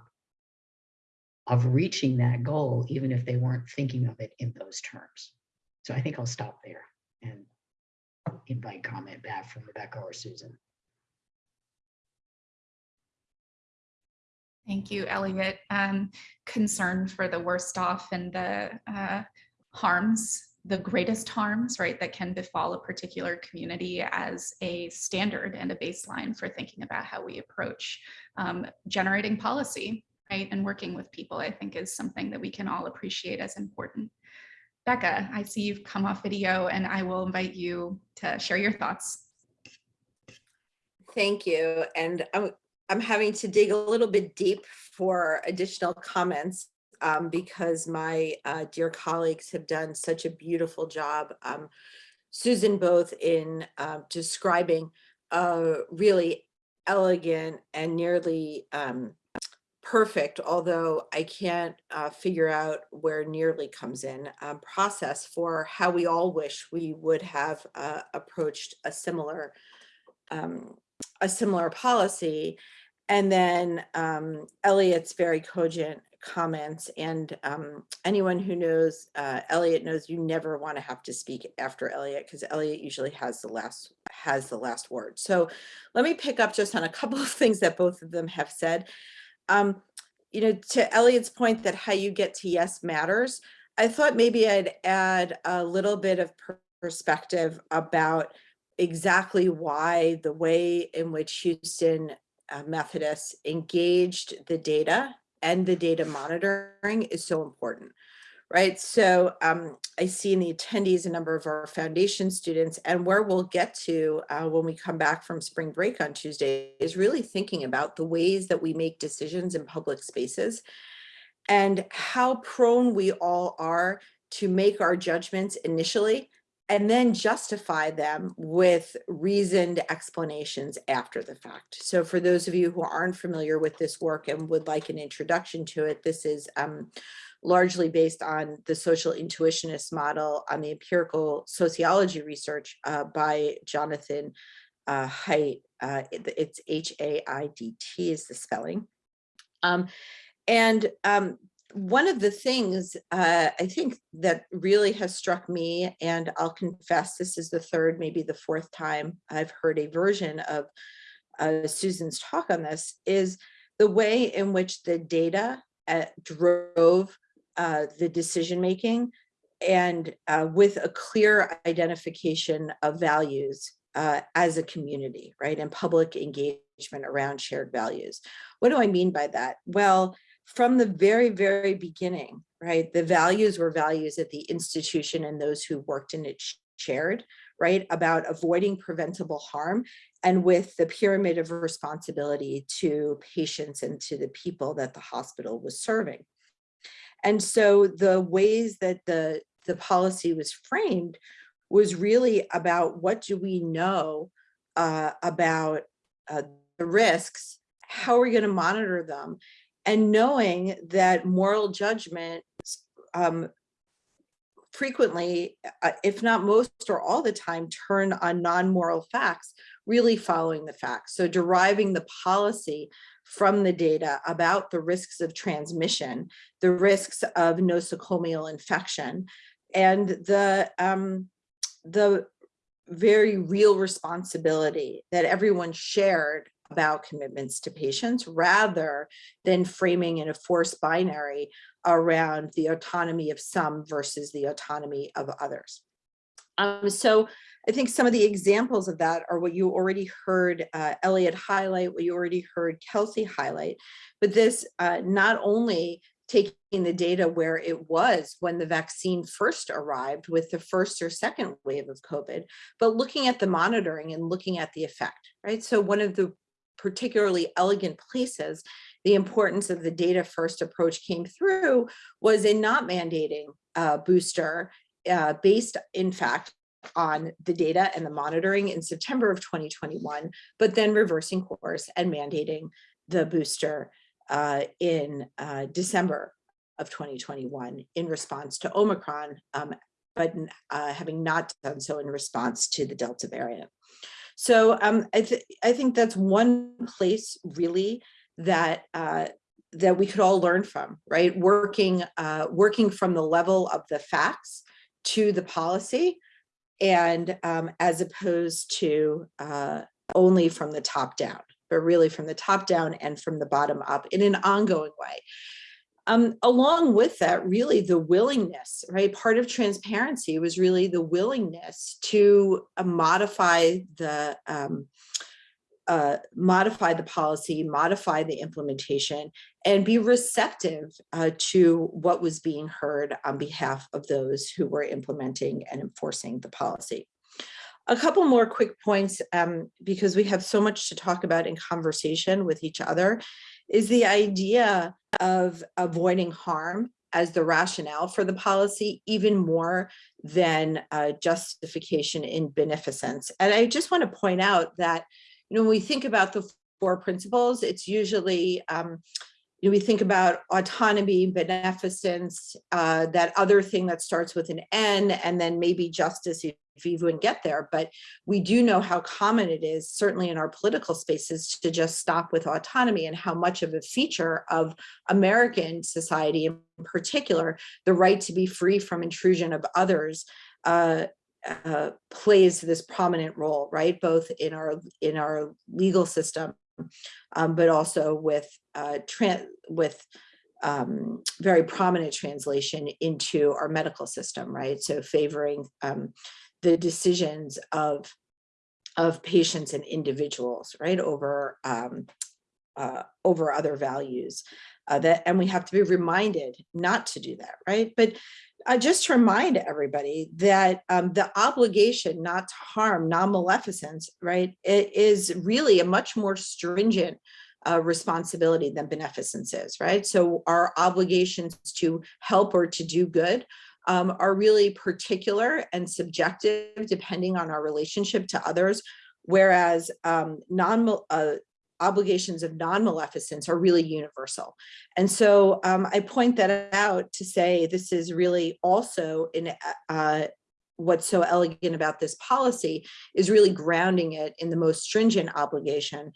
of reaching that goal, even if they weren't thinking of it in those terms. So I think I'll stop there and invite comment back from Rebecca or Susan. Thank you, Elliot. Um, concern for the worst off and the uh, harms, the greatest harms, right, that can befall a particular community as a standard and a baseline for thinking about how we approach um, generating policy, right, and working with people, I think is something that we can all appreciate as important. Becca, I see you've come off video and I will invite you to share your thoughts. Thank you. And I'm, I'm having to dig a little bit deep for additional comments um, because my uh, dear colleagues have done such a beautiful job. Um, Susan, both in uh, describing a really elegant and nearly um, perfect, although I can't uh, figure out where nearly comes in, um, process for how we all wish we would have uh, approached a similar um, a similar policy. And then um, Elliot's very cogent comments and um, anyone who knows uh, Elliot knows you never want to have to speak after Elliot because Elliot usually has the last has the last word. So let me pick up just on a couple of things that both of them have said. Um, you know, to Elliot's point that how you get to yes matters, I thought maybe I'd add a little bit of perspective about exactly why the way in which Houston uh, Methodist engaged the data and the data monitoring is so important, right? So um, I see in the attendees a number of our foundation students and where we'll get to uh, when we come back from spring break on Tuesday is really thinking about the ways that we make decisions in public spaces and how prone we all are to make our judgments initially and then justify them with reasoned explanations after the fact. So for those of you who aren't familiar with this work and would like an introduction to it, this is um, largely based on the social intuitionist model on the empirical sociology research uh, by Jonathan uh, Haidt. Uh, it- it's H-A-I-D-T is the spelling. Um, and um, one of the things uh, I think that really has struck me, and I'll confess this is the third, maybe the fourth time I've heard a version of uh, Susan's talk on this, is the way in which the data uh, drove uh, the decision making and uh, with a clear identification of values uh, as a community, right? And public engagement around shared values. What do I mean by that? Well, from the very, very beginning, right? The values were values that the institution and those who worked in it shared, right? About avoiding preventable harm and with the pyramid of responsibility to patients and to the people that the hospital was serving. And so the ways that the, the policy was framed was really about what do we know uh, about uh, the risks, how are we going to monitor them, and knowing that moral judgment um, frequently, uh, if not most or all the time, turn on non-moral facts, really following the facts. So deriving the policy from the data about the risks of transmission, the risks of nosocomial infection, and the um, the very real responsibility that everyone shared about commitments to patients rather than framing in a forced binary around the autonomy of some versus the autonomy of others. Um, so I think some of the examples of that are what you already heard uh, Elliot highlight, what you already heard Kelsey highlight, but this uh, not only taking the data where it was when the vaccine first arrived with the first or second wave of COVID, but looking at the monitoring and looking at the effect, right? So one of the particularly elegant places, the importance of the data first approach came through was in not mandating a booster uh, based in fact on the data and the monitoring in September of 2021, but then reversing course and mandating the booster uh, in uh, December of 2021 in response to Omicron, um, but uh, having not done so in response to the Delta variant. So um, I, th I think that's one place really that uh, that we could all learn from, right? Working uh, working from the level of the facts to the policy, and um, as opposed to uh, only from the top down, but really from the top down and from the bottom up in an ongoing way. Um, along with that, really the willingness, right? Part of transparency was really the willingness to uh, modify the um, uh, modify the policy, modify the implementation, and be receptive uh, to what was being heard on behalf of those who were implementing and enforcing the policy. A couple more quick points, um, because we have so much to talk about in conversation with each other, is the idea of avoiding harm as the rationale for the policy, even more than uh, justification in beneficence. And I just want to point out that, you know, when we think about the four principles, it's usually, um, you know, we think about autonomy, beneficence, uh, that other thing that starts with an N, and then maybe justice even get there. But we do know how common it is, certainly in our political spaces, to just stop with autonomy and how much of a feature of American society in particular, the right to be free from intrusion of others, uh, uh, plays this prominent role, right? Both in our in our legal system, um, but also with uh, with um, very prominent translation into our medical system, right? So favoring um, the decisions of of patients and individuals, right, over um, uh, over other values. Uh, that and we have to be reminded not to do that, right? But uh, just to remind everybody that um, the obligation not to harm, non-maleficence, right, it is really a much more stringent uh, responsibility than beneficence is, right? So our obligations to help or to do good um, are really particular and subjective depending on our relationship to others, whereas um, non uh, obligations of non-maleficence are really universal. And so um, I point that out to say this is really also in uh, what's so elegant about this policy is really grounding it in the most stringent obligation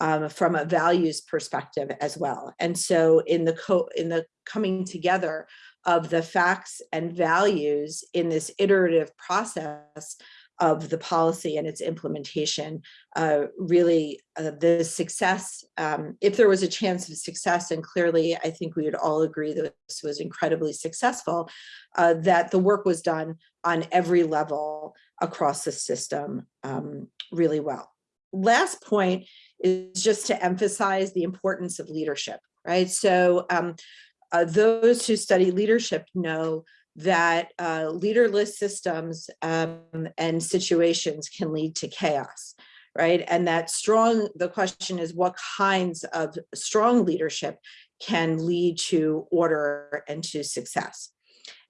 um, from a values perspective as well. And so in the co in the coming together of the facts and values in this iterative process of the policy and its implementation, uh, really uh, the success, um, if there was a chance of success, and clearly I think we would all agree that this was incredibly successful, uh, that the work was done on every level across the system um, really well. Last point is just to emphasize the importance of leadership, right? So um, uh, those who study leadership know that uh, leaderless systems um, and situations can lead to chaos, right? And that strong, the question is what kinds of strong leadership can lead to order and to success.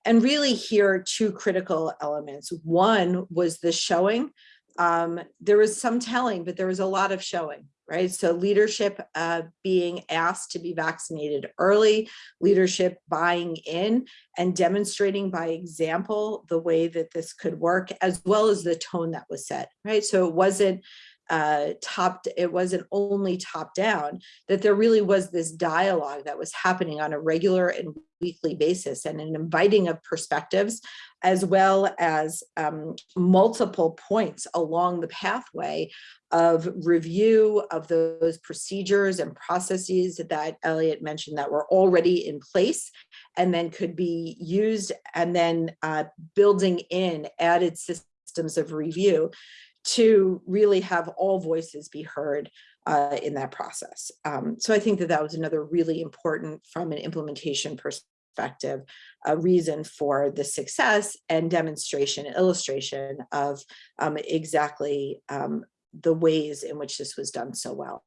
And really here, two critical elements. One was the showing. Um, there was some telling, but there was a lot of showing, right? So leadership uh, being asked to be vaccinated early, leadership buying in and demonstrating by example the way that this could work, as well as the tone that was set, right? So it wasn't uh, top, it wasn't only top down, that there really was this dialogue that was happening on a regular and weekly basis and an inviting of perspectives, as well as um, multiple points along the pathway of review of those procedures and processes that Elliot mentioned that were already in place and then could be used and then uh, building in added systems of review to really have all voices be heard uh, in that process. Um, so I think that that was another really important from an implementation perspective, a reason for the success and demonstration, illustration of um, exactly um, the ways in which this was done so well.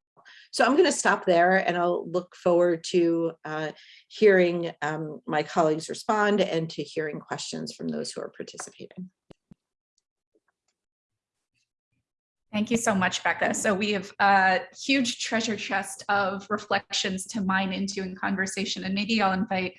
So I'm going to stop there and I'll look forward to uh, hearing um, my colleagues respond and to hearing questions from those who are participating. Thank you so much, Becca. So we have a huge treasure chest of reflections to mine into in conversation, and maybe I'll invite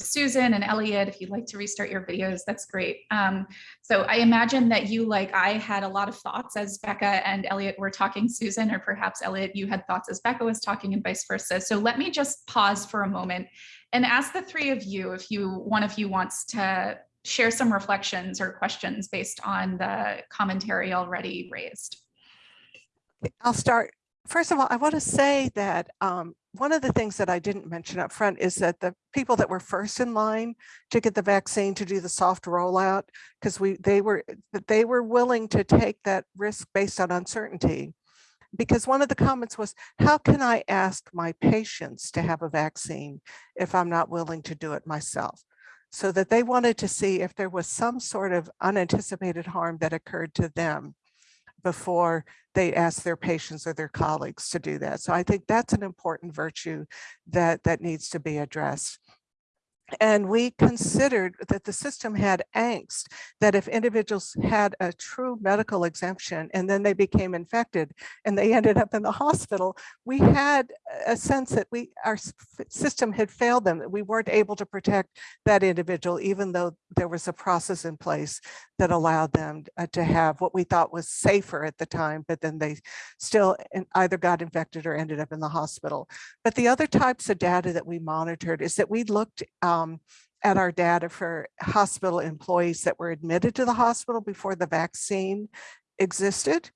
Susan and Elliot, if you'd like to restart your videos, that's great. Um, so I imagine that you, like I, had a lot of thoughts as Becca and Elliot were talking, Susan, or perhaps Elliot, you had thoughts as Becca was talking and vice versa. So let me just pause for a moment and ask the three of you, if you one of you wants to share some reflections or questions based on the commentary already raised. I'll start. First of all, I want to say that um, one of the things that I didn't mention up front is that the people that were first in line to get the vaccine to do the soft rollout, because we they were they were willing to take that risk based on uncertainty. Because one of the comments was, how can I ask my patients to have a vaccine if I'm not willing to do it myself? So that they wanted to see if there was some sort of unanticipated harm that occurred to them before they ask their patients or their colleagues to do that. So I think that's an important virtue that, that needs to be addressed. And we considered that the system had angst, that if individuals had a true medical exemption and then they became infected and they ended up in the hospital, we had a sense that we our system had failed them, that we weren't able to protect that individual, even though there was a process in place that allowed them uh, to have what we thought was safer at the time, but then they still either got infected or ended up in the hospital. But the other types of data that we monitored is that we looked Um, at our data for hospital employees that were admitted to the hospital before the vaccine existed.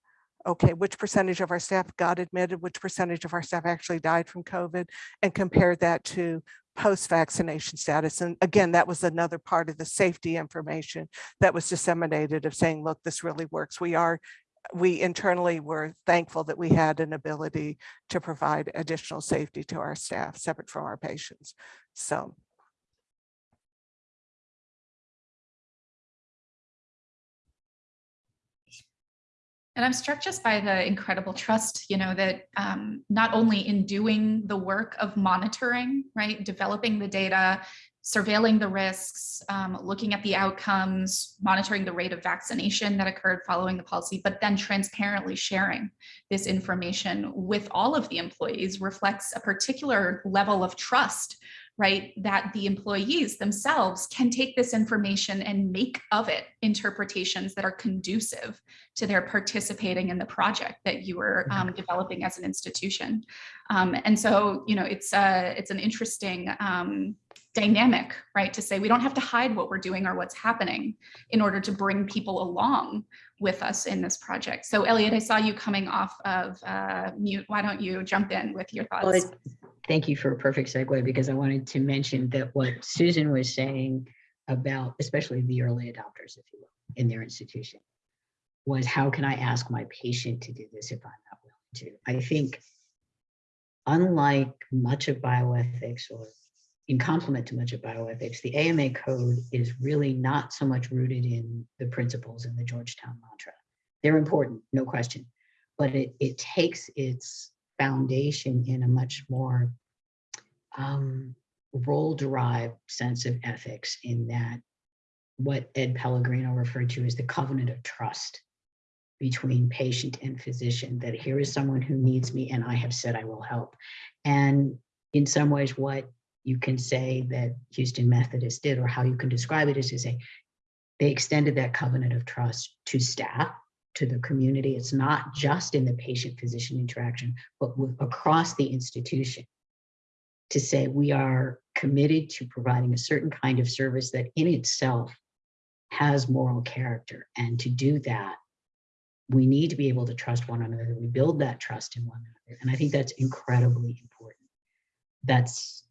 Okay, which percentage of our staff got admitted, which percentage of our staff actually died from COVID, and compared that to post-vaccination status. And again, that was another part of the safety information that was disseminated of saying, look, this really works. We are, we internally were thankful that we had an ability to provide additional safety to our staff, separate from our patients. So And I'm struck just by the incredible trust, you know, that um, not only in doing the work of monitoring, right, developing the data, surveilling the risks, um, looking at the outcomes, monitoring the rate of vaccination that occurred following the policy, but then transparently sharing this information with all of the employees reflects a particular level of trust right, that the employees themselves can take this information and make of it interpretations that are conducive to their participating in the project that you were um, developing as an institution. Um, and so, you know, it's uh, it's an interesting um, dynamic, right, to say we don't have to hide what we're doing or what's happening in order to bring people along with us in this project. So Elliot, I saw you coming off of uh, mute. Why don't you jump in with your thoughts? Well, Thank you for a perfect segue because I wanted to mention that what Susan was saying about, especially the early adopters, if you will, in their institution, was how can I ask my patient to do this if I'm not willing to? I think unlike much of bioethics or in complement to much of bioethics, the AMA code is really not so much rooted in the principles in the Georgetown mantra. They're important, no question, but it, it takes its foundation in a much more um, role-derived sense of ethics in that what Ed Pellegrino referred to as the covenant of trust between patient and physician, that here is someone who needs me and I have said I will help. And in some ways, what you can say that Houston Methodist did or how you can describe it is to say they extended that covenant of trust to staff, to the community. It's not just in the patient-physician interaction, but with, across the institution to say we are committed to providing a certain kind of service that in itself has moral character. And to do that, we need to be able to trust one another. We build that trust in one another. And I think that's incredibly important. That's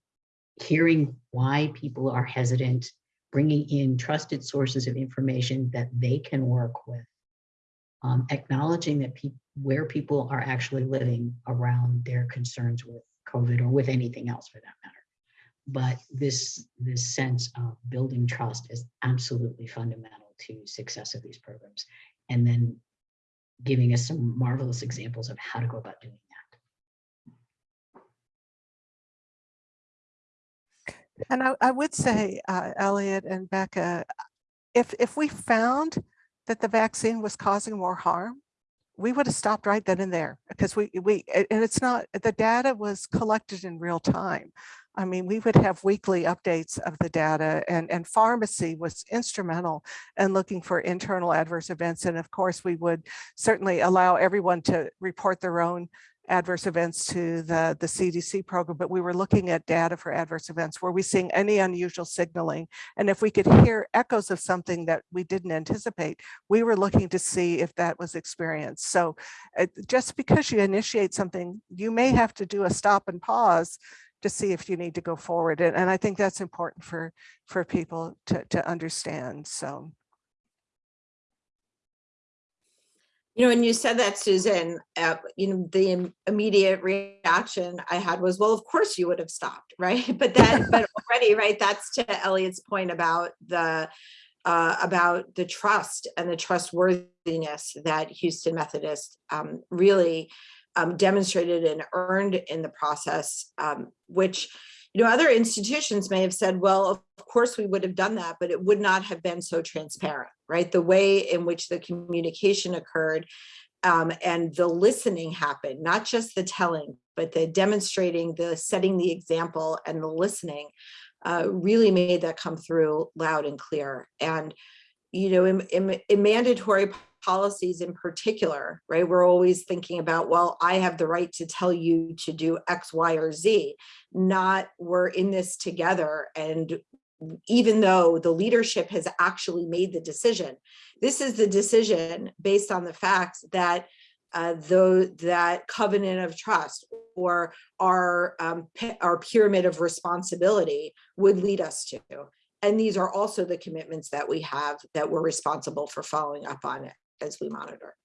hearing why people are hesitant, bringing in trusted sources of information that they can work with, um, acknowledging that people where people are actually living around their concerns with COVID or with anything else for that matter. But this, this sense of building trust is absolutely fundamental to success of these programs. And then giving us some marvelous examples of how to go about doing And I, I would say, uh, Elliot and Becca, if, if we found that the vaccine was causing more harm, we would have stopped right then and there because we, we, and it's not, the data was collected in real time. I mean, we would have weekly updates of the data and, and pharmacy was instrumental in looking for internal adverse events. And of course, we would certainly allow everyone to report their own adverse events to the, the CDC program, but we were looking at data for adverse events. Were we seeing any unusual signaling? And if we could hear echoes of something that we didn't anticipate, we were looking to see if that was experienced. So uh, just because you initiate something, you may have to do a stop and pause to see if you need to go forward. And, and I think that's important for, for people to, to understand. So. You know, when you said that, Susan, uh, you know, the im- immediate reaction I had was, well, of course you would have stopped, right? But that, but already, right, that's to Elliot's point about the, uh, about the trust and the trustworthiness that Houston Methodist um, really um, demonstrated and earned in the process, um, which, you know, other institutions may have said, well, of course we would have done that, but it would not have been so transparent, right? The way in which the communication occurred um, and the listening happened, not just the telling, but the demonstrating, the setting the example and the listening uh, really made that come through loud and clear. And, you know, in, in, in mandatory policies in particular, right, we're always thinking about, well, I have the right to tell you to do X, Y, or Z, not we're in this together. And even though the leadership has actually made the decision, this is the decision based on the facts that uh, though that covenant of trust or our um, our pyramid of responsibility would lead us to. And these are also the commitments that we have that we're responsible for following up on it as we monitor.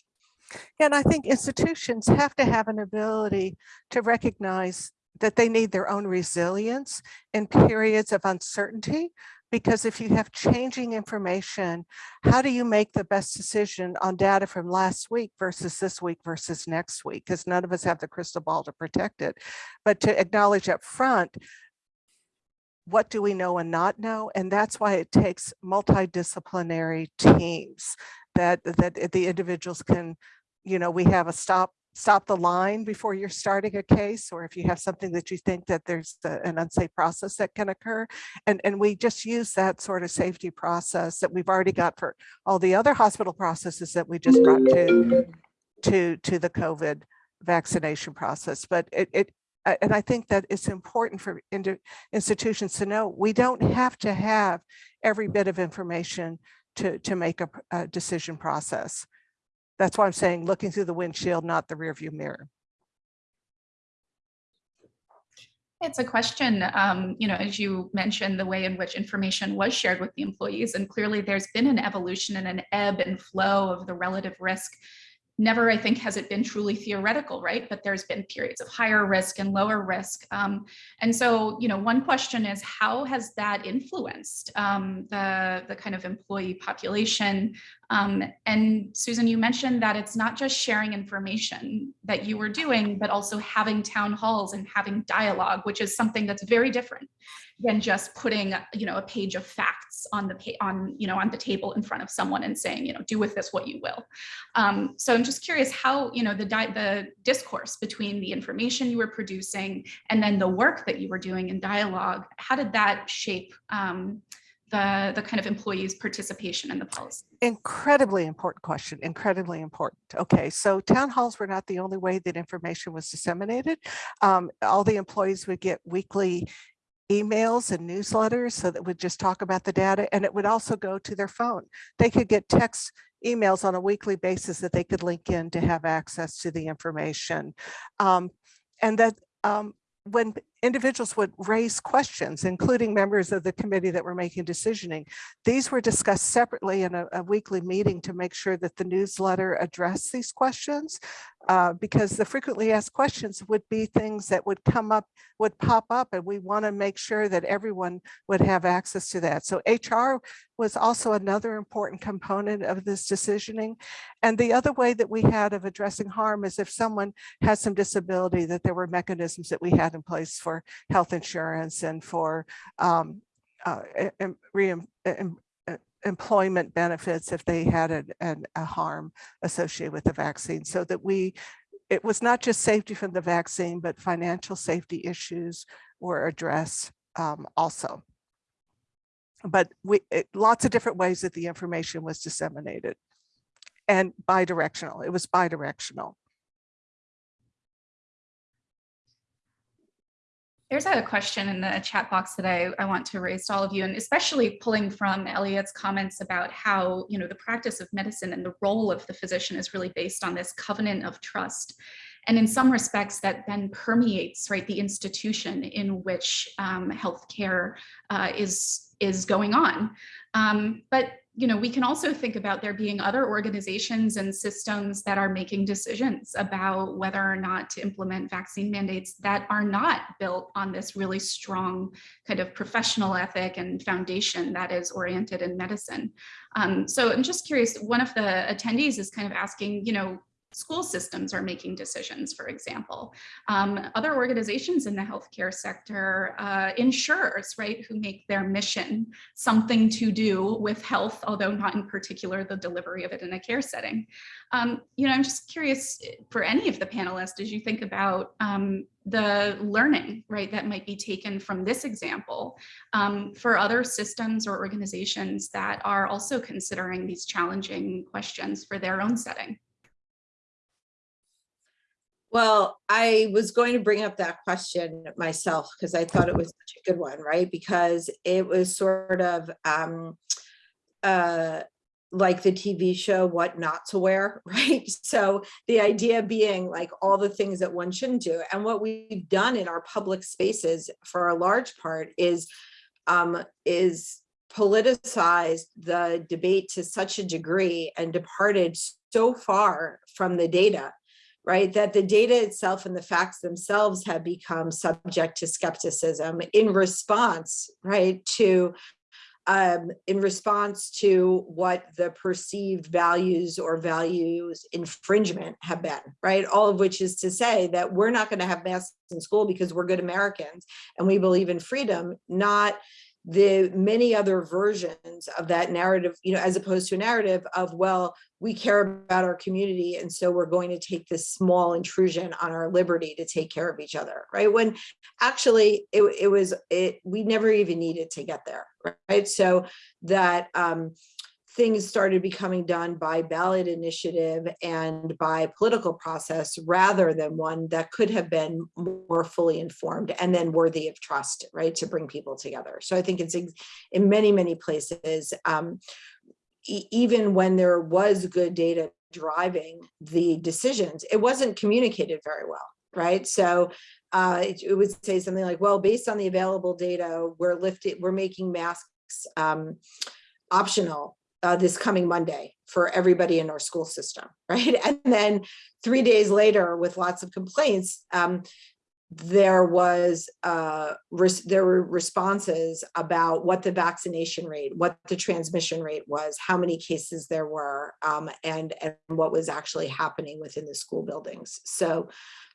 And I think institutions have to have an ability to recognize that they need their own resilience in periods of uncertainty. Because if you have changing information, how do you make the best decision on data from last week versus this week versus next week? Because none of us have the crystal ball to protect it. But to acknowledge up front, what do we know and not know? And that's why it takes multidisciplinary teams that, that the individuals can, you know, we have a stop stop the line before you're starting a case, or if you have something that you think that there's an unsafe process that can occur. And, and we just use that sort of safety process that we've already got for all the other hospital processes that we just brought to, to, to the COVID vaccination process. But it, it and I think that it's important for institutions to know we don't have to have every bit of information to, to make a, a decision process. That's why I'm saying looking through the windshield, not the rearview mirror. It's a question, um, you know, as you mentioned, the way in which information was shared with the employees, and clearly there's been an evolution and an ebb and flow of the relative risk never, I think, has it been truly theoretical, right? But there's been periods of higher risk and lower risk. Um, and so, you know, one question is how has that influenced um, the, the kind of employee population? Um, and Susan, you mentioned that it's not just sharing information that you were doing, but also having town halls and having dialogue, which is something that's very different than just putting you know a page of facts on the on you know on the table in front of someone and saying you know do with this what you will. Um, so i'm just curious how you know the the discourse between the information you were producing and then the work that you were doing in dialogue how did that shape um, the, the kind of employees participation in the policy? Incredibly important question, incredibly important. Okay, so town halls were not the only way that information was disseminated. Um, all the employees would get weekly emails and newsletters so that would just talk about the data and it would also go to their phone. They could get text emails on a weekly basis that they could link in to have access to the information. Um, and that um, when individuals would raise questions, including members of the committee that were making decisioning, these were discussed separately in a, a weekly meeting to make sure that the newsletter addressed these questions uh, because the frequently asked questions would be things that would come up, would pop up, and we want to make sure that everyone would have access to that. So HR was also another important component of this decisioning. And the other way that we had of addressing harm is if someone has some disability, that there were mechanisms that we had in place for health insurance and for um, uh, employment benefits if they had a, an, a harm associated with the vaccine. So that we it was not just safety from the vaccine but financial safety issues were addressed um, also. But we it, lots of different ways that the information was disseminated and bi-directional it was bi-directional There's a question in the chat box that I, I want to raise to all of you, and especially pulling from Elliot's comments about how, you know, the practice of medicine and the role of the physician is really based on this covenant of trust. And in some respects that then permeates, right, the institution in which um, healthcare uh, is, is going on. Um, but you know, we can also think about there being other organizations and systems that are making decisions about whether or not to implement vaccine mandates that are not built on this really strong kind of professional ethic and foundation that is oriented in medicine. Um, so I'm just curious, one of the attendees is kind of asking, you know, school systems are making decisions, for example. Um, other organizations in the healthcare sector, uh, insurers, right, who make their mission something to do with health, although not in particular the delivery of it in a care setting. Um, you know, I'm just curious eh, for any of the panelists, as you think about um, the learning, right, that might be taken from this example um, for other systems or organizations that are also considering these challenging questions for their own setting. Well, I was going to bring up that question myself because I thought it was such a good one, right? Because it was sort of um, uh, like the TV show, What Not to Wear, right? So the idea being like all the things that one shouldn't do. And what we've done in our public spaces for a large part is um, is politicized the debate to such a degree and departed so far from the data right? That the data itself and the facts themselves have become subject to skepticism in response, right, to um, in response to what the perceived values or values infringement have been, right? All of which is to say that we're not going to have masks in school because we're good Americans and we believe in freedom, not the many other versions of that narrative, you know, as opposed to a narrative of, well, we care about our community and so we're going to take this small intrusion on our liberty to take care of each other right? When actually it, it was it we never even needed to get there right? So that um things started becoming done by ballot initiative and by political process rather than one that could have been more fully informed and then worthy of trust right to bring people together so i think it's in many many places um, even when there was good data driving the decisions, it wasn't communicated very well, right? So uh, it, it, would say something like, well, based on the available data, we're lifting, we're making masks um, optional uh, this coming Monday for everybody in our school system, right? And then three days later, with lots of complaints, um, there was uh, there were responses about what the vaccination rate, what the transmission rate was, how many cases there were, um, and and what was actually happening within the school buildings. So,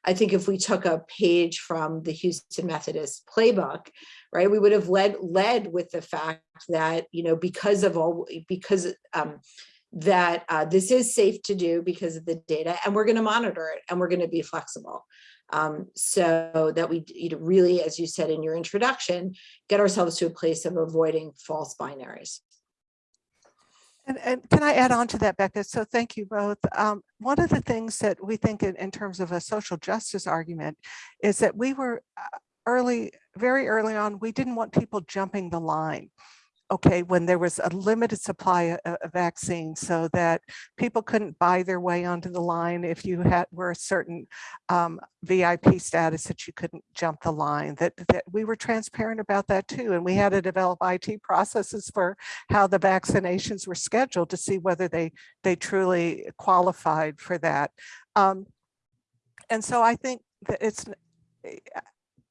I think if we took a page from the Houston Methodist playbook, right, we would have led led with the fact that you know because of all because um, that uh, this is safe to do because of the data, and we're going to monitor it, and we're going to be flexible um, so that we you know, really, as you said in your introduction, get ourselves to a place of avoiding false binaries. And, and, can I add on to that, Becca? So thank you both. Um, one of the things that we think in, in, terms of a social justice argument is that we were uh, early, very early on, we didn't want people jumping the line okay, when there was a limited supply of, vaccines so that people couldn't buy their way onto the line if you had were a certain um, VIP status that you couldn't jump the line, that, that we were transparent about that too. And we had to develop IT processes for how the vaccinations were scheduled to see whether they, they truly qualified for that. Um, and so I think that it's,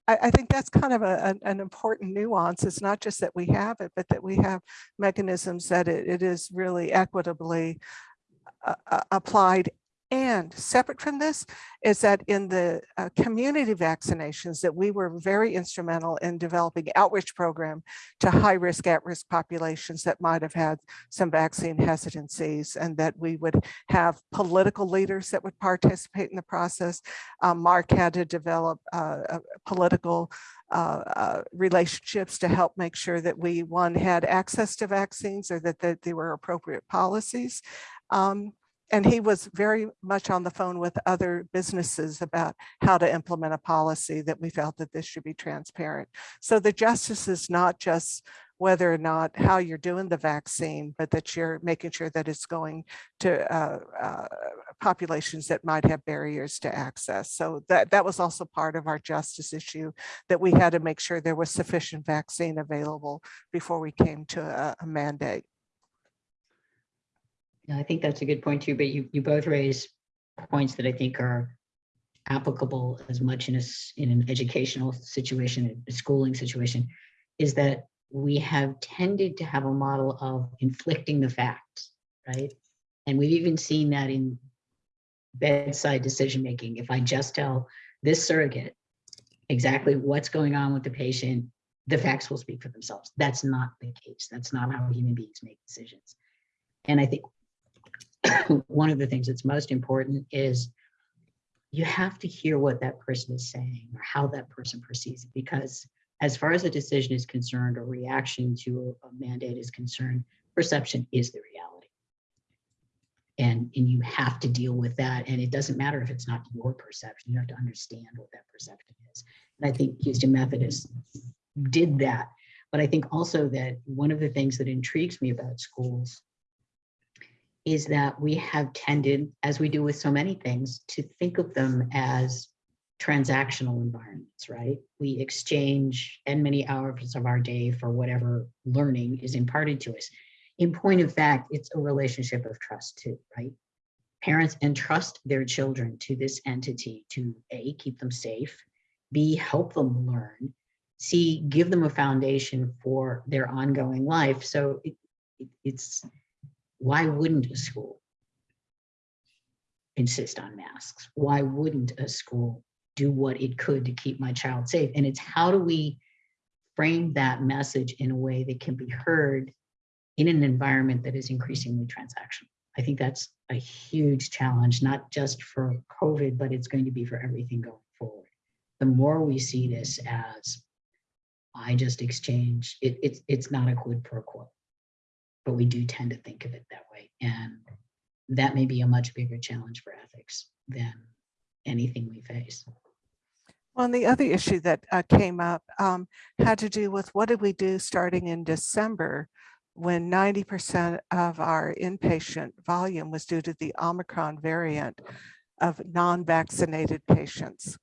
I, I think that's kind of a, an, an, important nuance. It's not just that we have it, but that we have mechanisms that it, it is really equitably uh, applied and separate from this is that in the uh, community vaccinations that we were very instrumental in developing outreach program to high risk at risk populations that might have had some vaccine hesitancies and that we would have political leaders that would participate in the process. Um, Marc had to develop uh, political uh, uh, relationships to help make sure that we one had access to vaccines or that, that there were appropriate policies. Um, and he was very much on the phone with other businesses about how to implement a policy that we felt that this should be transparent. So the justice is not just whether or not how you're doing the vaccine, but that you're making sure that it's going to uh, uh, populations that might have barriers to access. So that, that was also part of our justice issue, that we had to make sure there was sufficient vaccine available before we came to a, a mandate. Yeah, I think that's a good point too, but you, you both raise points that I think are applicable as much in a, in an educational situation, a schooling situation, is that we have tended to have a model of inflicting the facts, right? And we've even seen that in bedside decision-making if I just tell this surrogate exactly what's going on with the patient, the facts will speak for themselves. That's not the case. That's not how human beings make decisions. And I think one of the things that's most important is you have to hear what that person is saying or how that person perceives it because as far as a decision is concerned or reaction to a mandate is concerned, perception is the reality. And, and you have to deal with that. And it doesn't matter if it's not your perception, you have to understand what that perception is. And I think Houston Methodist did that. But I think also that one of the things that intrigues me about schools is that we have tended, as we do with so many things, to think of them as transactional environments, right? We exchange and many hours of our day for whatever learning is imparted to us. In point of fact, it's a relationship of trust too, right? Parents entrust their children to this entity to A, keep them safe, B, help them learn, C, give them a foundation for their ongoing life. So it, it, it's, why wouldn't a school insist on masks? Why wouldn't a school do what it could to keep my child safe? And it's how do we frame that message in a way that can be heard in an environment that is increasingly transactional? I think that's a huge challenge, not just for COVID, but it's going to be for everything going forward. The more we see this as I just exchange, it, it's, it's not a quid pro quo, but we do tend to think of it that way. And that may be a much bigger challenge for ethics than anything we face. Well, and the other issue that uh, came up um, had to do with what did we do starting in December when 90% of our inpatient volume was due to the Omicron variant of non-vaccinated patients.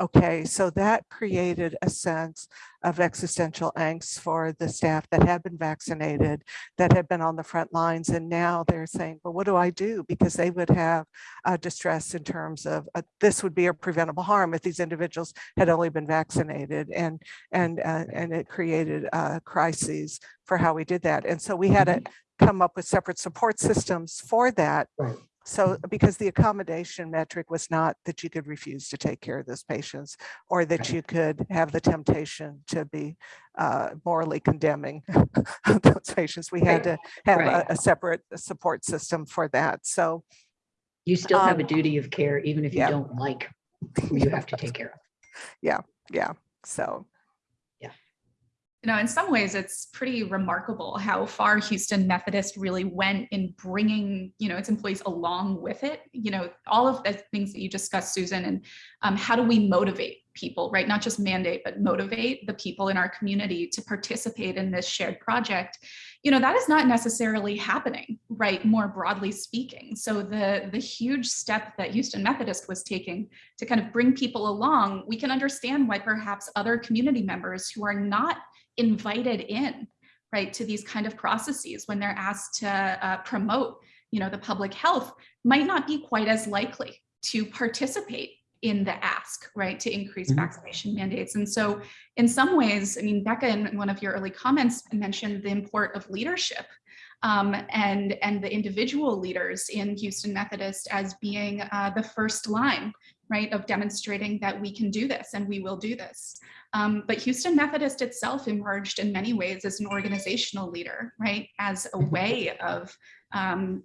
Okay, so that created a sense of existential angst for the staff that had been vaccinated, that had been on the front lines, and now they're saying, well, what do I do? Because they would have uh, distress in terms of uh, this would be a preventable harm if these individuals had only been vaccinated, and and uh, and it created uh, crises for how we did that. And so we had to come up with separate support systems for that. Right. So because the accommodation metric was not that you could refuse to take care of those patients or that you could have the temptation to be uh, morally condemning those patients. We had to have Right. a, a separate support system for that. So You still have a Um, duty of care, even if you yeah. don't like who you have to take care of. Yeah, yeah, so You know, in some ways, it's pretty remarkable how far Houston Methodist really went in bringing, you know, its employees along with it. You know, all of the things that you discussed, Susan, and um, how do we motivate people, right? Not just mandate, but motivate the people in our community to participate in this shared project. You know, that is not necessarily happening, right? More broadly speaking. So the the huge step that Houston Methodist was taking to kind of bring people along, we can understand why perhaps other community members who are not invited in right to these kind of processes when they're asked to uh, promote you know the public health might not be quite as likely to participate in the ask right to increase Mhm. vaccination mandates and so in some ways i mean becca in one of your early comments mentioned the import of leadership um, and and the individual leaders in houston methodist as being uh, the first line right of demonstrating that we can do this and we will do this um, but Houston Methodist itself emerged in many ways as an organizational leader, right? As a way of um,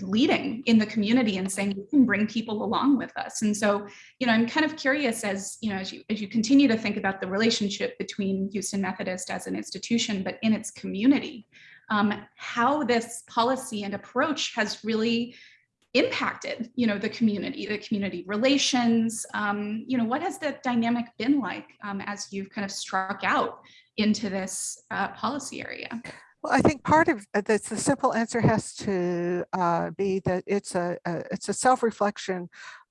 leading in the community and saying we can bring people along with us. And so, you know, I'm kind of curious as, you know, as you, as you continue to think about the relationship between Houston Methodist as an institution, but in its community, um, how this policy and approach has really impacted you know the community the community relations um, you know what has the dynamic been like um, as you've kind of struck out into this uh, policy area Well, I think part of uh, this, the simple answer has to uh, be that it's a, a it's a self-reflection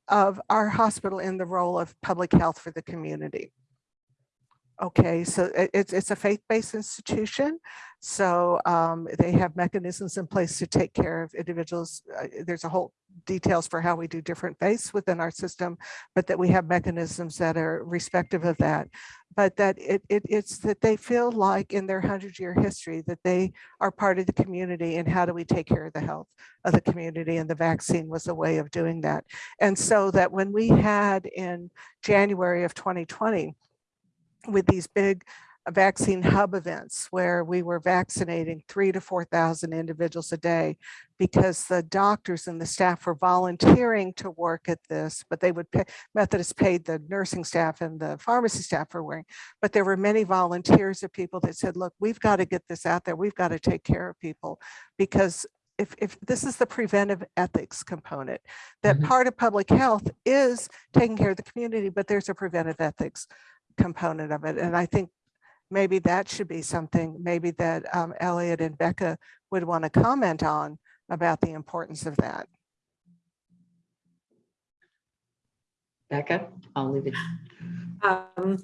of our hospital in the role of public health for the community. Okay, so it's, it's a faith-based institution. So um, they have mechanisms in place to take care of individuals. Uh, There's a whole details for how we do different faiths within our system, but that we have mechanisms that are respective of that. But that it, it it's that they feel like in their hundred year history that they are part of the community and how do we take care of the health of the community and the vaccine was a way of doing that. And so that when we had in January of 2020, with these big vaccine hub events where we were vaccinating three to 4,000 individuals a day because the doctors and the staff were volunteering to work at this, but they would pay, Methodist paid the nursing staff and the pharmacy staff for wearing, but there were many volunteers of people that said, look, we've got to get this out there. We've got to take care of people because if, if this is the preventive ethics component, that Mhm. part of public health is taking care of the community, but there's a preventive ethics component of it. And I think maybe that should be something maybe that um, Elliot and Becca would want to comment on about the importance of that. Becca, I'll leave it. Um,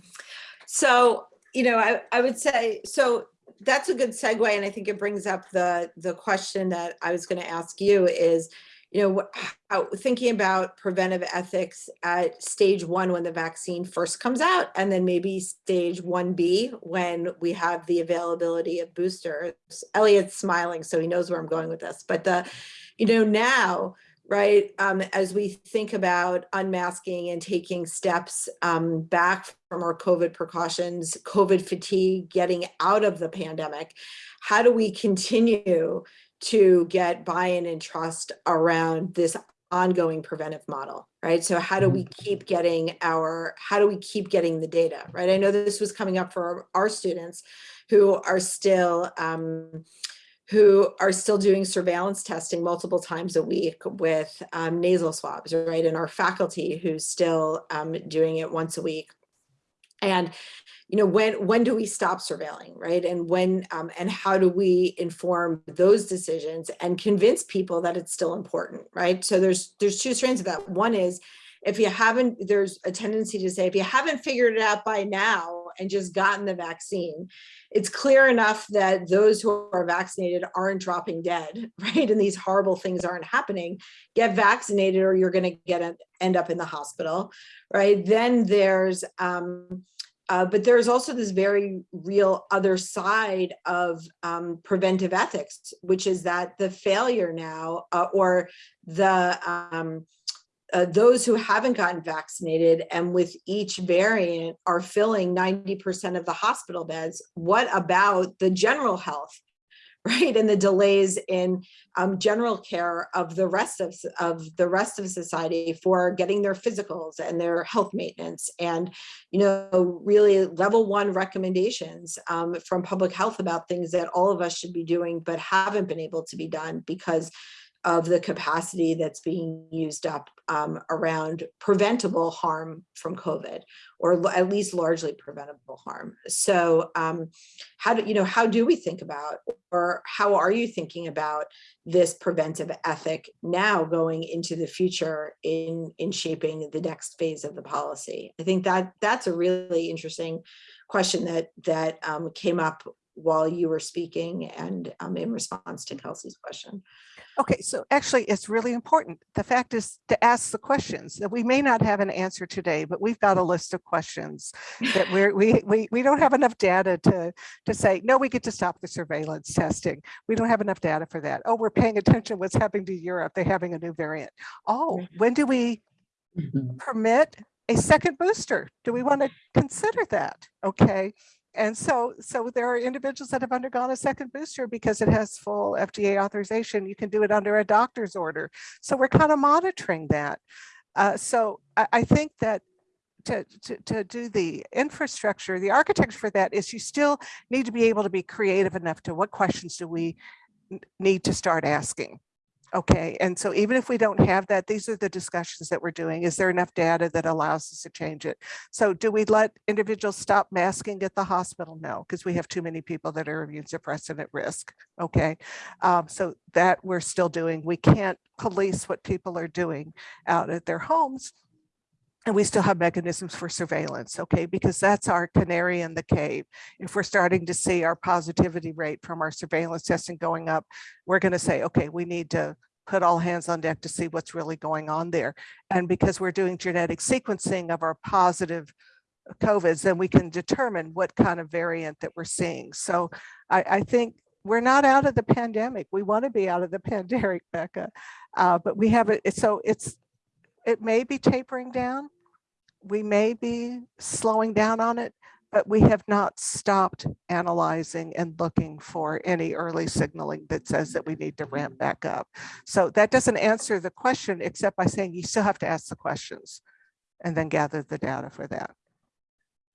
so, you know, I, I would say, so that's a good segue. And I think it brings up the, the question that I was going to ask you is, you know, how, thinking about preventive ethics at stage one, when the vaccine first comes out, and then maybe stage one B, when we have the availability of boosters. Elliot's smiling, so he knows where I'm going with this, but the, you know, now, right, um, as we think about unmasking and taking steps um, back from our COVID precautions, COVID fatigue, getting out of the pandemic, how do we continue to get buy-in and trust around this ongoing preventive model, right? So how do we keep getting our, how do we keep getting the data, right? I know this was coming up for our, our students who are still, um, who are still doing surveillance testing multiple times a week with um, nasal swabs, right? And our faculty who's still um, doing it once a week. And you know, when when do we stop surveilling, right? And when um, and how do we inform those decisions and convince people that it's still important, right? So there's there's two strands of that. One is if you haven't, there's a tendency to say if you haven't figured it out by now and just gotten the vaccine, it's clear enough that those who are vaccinated aren't dropping dead, right? And these horrible things aren't happening. Get vaccinated or you're going to get end up in the hospital, right? Then there's um, uh, but there's also this very real other side of um, preventive ethics, which is that the failure now uh, or the um, uh, those who haven't gotten vaccinated and with each variant are filling 90% of the hospital beds. What about the general health? right? And the delays in um, general care of the rest of of the rest of society for getting their physicals and their health maintenance and you know really level one recommendations um, from public health about things that all of us should be doing but haven't been able to be done because of the capacity that's being used up um, around preventable harm from COVID, or at least largely preventable harm. So, um, how do you know? How do we think about, or how are you thinking about this preventive ethic now going into the future in in shaping the next phase of the policy? I think that that's a really interesting question that that um, came up while you were speaking and um, in response to Kelsey's question. Okay, so actually it's really important. The fact is to ask the questions that we may not have an answer today, but we've got a list of questions that we're, we, we, we don't have enough data to, to say, no, we get to stop the surveillance testing. We don't have enough data for that. Oh, we're paying attention what's happening to Europe. They're having a new variant. Oh, when do we Mhm. permit a second booster? Do we want to consider that? Okay. And so, so there are individuals that have undergone a second booster because it has full FDA authorization. You can do it under a doctor's order. So we're kind of monitoring that. Uh, so I, I think that to, to, to do the infrastructure, the architecture for that is you still need to be able to be creative enough to what questions do we need to start asking? Okay, and so even if we don't have that, these are the discussions that we're doing. Is there enough data that allows us to change it? So do we let individuals stop masking at the hospital? No, because we have too many people that are immune suppressed and at risk. Okay, um, so that we're still doing. We can't police what people are doing out at their homes. And we still have mechanisms for surveillance, okay, because that's our canary in the cave. If we're starting to see our positivity rate from our surveillance testing going up, we're going to say, okay, we need to put all hands on deck to see what's really going on there. And because we're doing genetic sequencing of our positive COVIDs, then we can determine what kind of variant that we're seeing. So I, I think we're not out of the pandemic. We want to be out of the pandemic, Becca. Uh, but we have it. So it's it may be tapering down. We may be slowing down on it, but we have not stopped analyzing and looking for any early signaling that says that we need to ramp back up. So that doesn't answer the question except by saying you still have to ask the questions and then gather the data for that.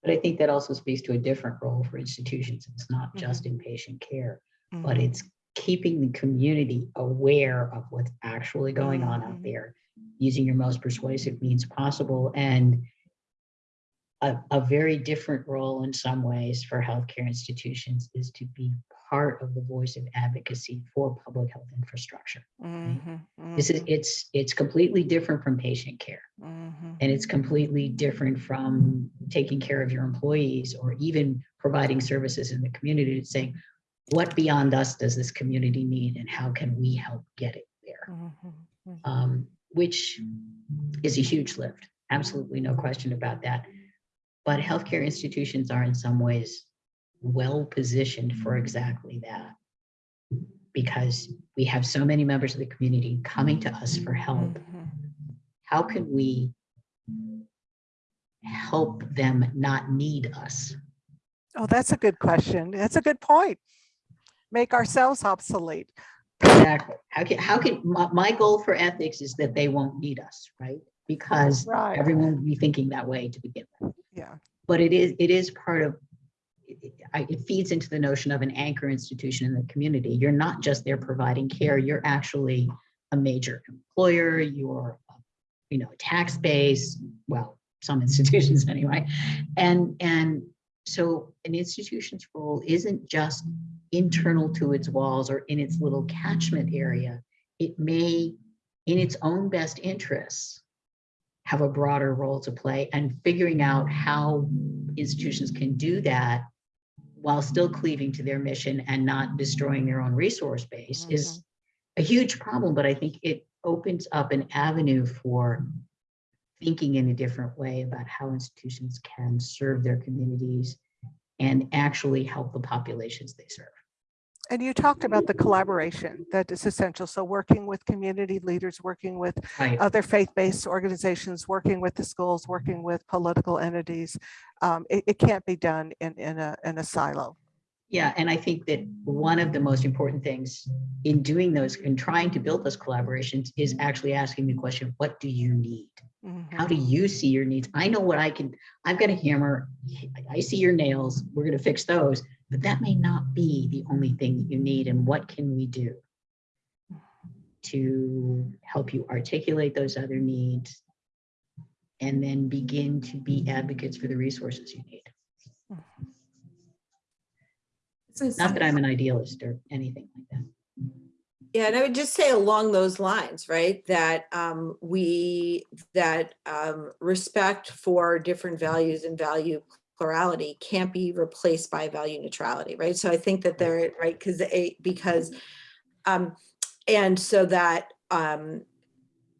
But I think that also speaks to a different role for institutions. It's not just inpatient care, but Mhm. it's keeping the community aware of what's actually going on out Mhm. there, using your most persuasive means possible and a, a very different role in some ways for healthcare institutions is to be part of the voice of advocacy for public health infrastructure. Mhm, This is, mhm, it's, it's completely different from patient care. mhm. And it's completely different from taking care of your employees or even providing services in the community. It's saying, what beyond us does this community need and how can we help get it there? Mhm, mhm. Um, which is a huge lift. Absolutely no question about that. But healthcare institutions are in some ways well positioned for exactly that. Because we have so many members of the community coming to us for help Mhm. how can we help them not need us? Oh, that's a good question. That's a good point. Make ourselves obsolete. Exactly. How can, how can, my, my goal for ethics is that they won't need us, right? Because Right. everyone would be thinking that way to begin with. Yeah. But it is, it is part of, it- feeds into the notion of an anchor institution in the community. You're not just there providing care, you're actually a major employer, you're, you know, a tax base, well, some institutions anyway. And, and so an institution's role isn't just internal to its walls or in its little catchment area. It may, in its own best interests, have a broader role to play and figuring out how institutions can do that while still cleaving to their mission and not destroying their own resource base is mm-hmm. a huge problem, but I think it opens up an avenue for thinking in a different way about how institutions can serve their communities and actually help the populations they serve. And you talked about the collaboration that is essential. So working with community leaders, working with Right. other faith-based organizations, working with the schools, working with political entities. Um, it, it can't be done in, in a, in a silo. Yeah, and I think that one of the most important things in doing those and trying to build those collaborations is actually asking the question, what do you need? Mhm. How do you see your needs? I know what I can, I've got a hammer. I- I see your nails. We're going to fix those, but that may not be the only thing that you need. And what can we do to help you articulate those other needs and then begin to be advocates for the resources you need? Not that I'm an idealist or anything like that. Yeah, and I would just say along those lines, right, that um, we, that um, respect for different values and value plurality can't be replaced by value neutrality, right? So I think that they're, right, because, because, um, and so that um,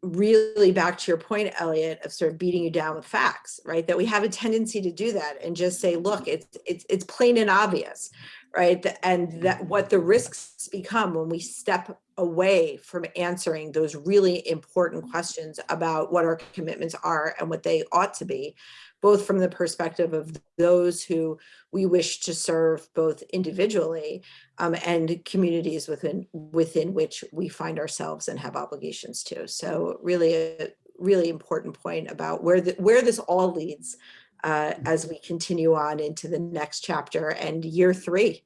really back to your point, Elliot, of sort of beating you down with facts, right? That we have a tendency to do that and just say, look, it's, it's, it's plain and obvious, right? And that what the risks become when we step away from answering those really important questions about what our commitments are and what they ought to be, both from the perspective of those who we wish to serve both individually um, and communities within within which we find ourselves and have obligations to. So really a really important point about where the, where this all leads uh, as we continue on into the next chapter and year three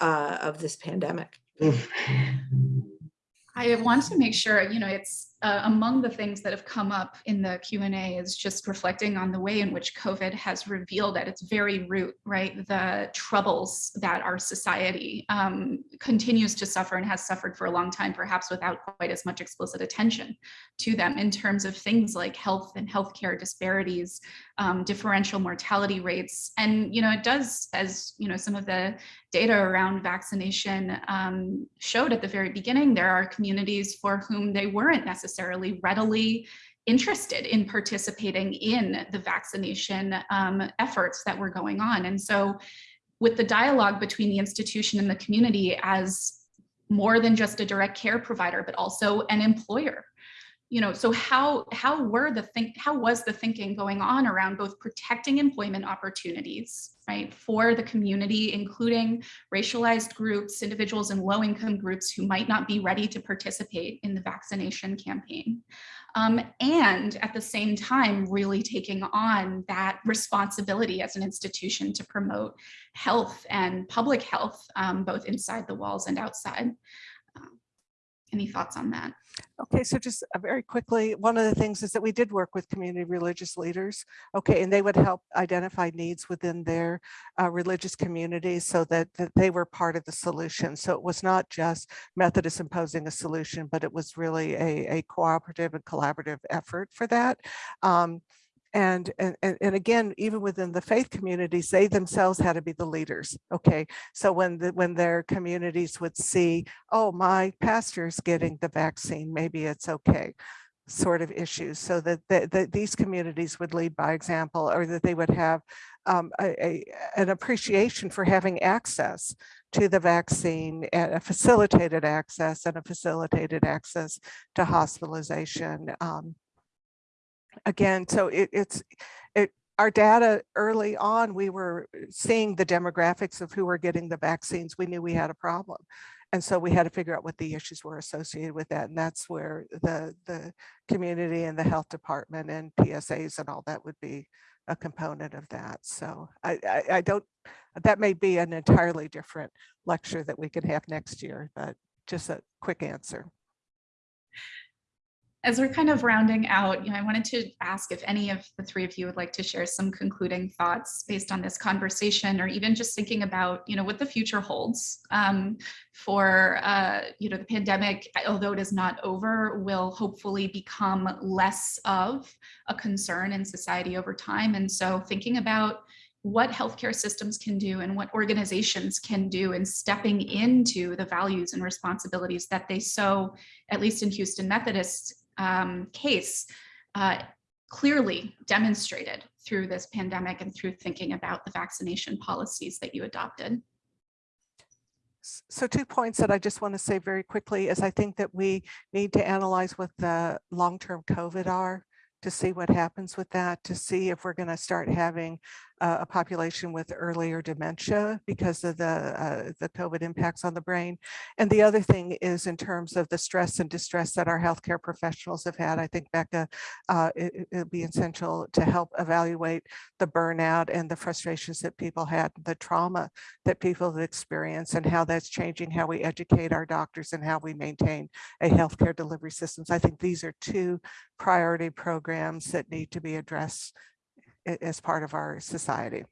uh, of this pandemic. Oof. I want to make sure, you know, it's uh, among the things that have come up in the Q&A is just reflecting on the way in which COVID has revealed at its very root, right, the troubles that our society um, continues to suffer and has suffered for a long time, perhaps without quite as much explicit attention to them in terms of things like health and healthcare disparities, um, differential mortality rates. And, you know, it does, as, you know, some of the data around vaccination um, showed at the very beginning, there are communities for whom they weren't necessarily readily interested in participating in the vaccination um, efforts that were going on. And so with the dialogue between the institution and the community as more than just a direct care provider, but also an employer, you know, so how how were the think how was the thinking going on around both protecting employment opportunities, right, for the community, including racialized groups, individuals in low income groups who might not be ready to participate in the vaccination campaign. Um, and at the same time, really taking on that responsibility as an institution to promote health and public health, um, both inside the walls and outside. Any thoughts on that? Okay, so just uh, very quickly, one of the things is that we did work with community religious leaders. Okay, and they would help identify needs within their uh, religious communities so that, that they were part of the solution. So it was not just Methodists imposing a solution, but it was really a, a cooperative and collaborative effort for that. Um, and, and, and again, even within the faith communities, they themselves had to be the leaders. Okay, so when the, when their communities would see, oh, my pastor's getting the vaccine, maybe it's okay sort of issues so that, that, that these communities would lead by example or that they would have um, a, a, an appreciation for having access to the vaccine and a facilitated access and a facilitated access to hospitalization um, again, so it, it's it our data early on, we were uh, seeing the demographics of who were getting the vaccines. We knew we had a problem. And so we had to figure out what the issues were associated with that. And that's where the, the community and the health department and PSAs and all that would be a component of that. So I, I, I don't, that may be an entirely different lecture that we can have next year, but just a quick answer as we're kind of rounding out, you know, I wanted to ask if any of the three of you would like to share some concluding thoughts based on this conversation, or even just thinking about, you know, what the future holds um, for, uh, you know, the pandemic, although it is not over, will hopefully become less of a concern in society over time. And so thinking about what healthcare systems can do and what organizations can do in stepping into the values and responsibilities that they so, at least in Houston Methodist, um, case uh, clearly demonstrated through this pandemic and through thinking about the vaccination policies that you adopted. So two points that I just want to say very quickly is I think that we need to analyze what the long-term COVID are to see what happens with that, to see if we're going to start having uh, a population with earlier dementia because of the, uh, the COVID impacts on the brain. And the other thing is in terms of the stress and distress that our healthcare professionals have had, I think Becca, uh, it, will be essential to help evaluate the burnout and the frustrations that people had, the trauma that people have experienced and how that's changing how we educate our doctors and how we maintain a healthcare delivery systems. I think these are two priority programs that need to be addressed as part of our society.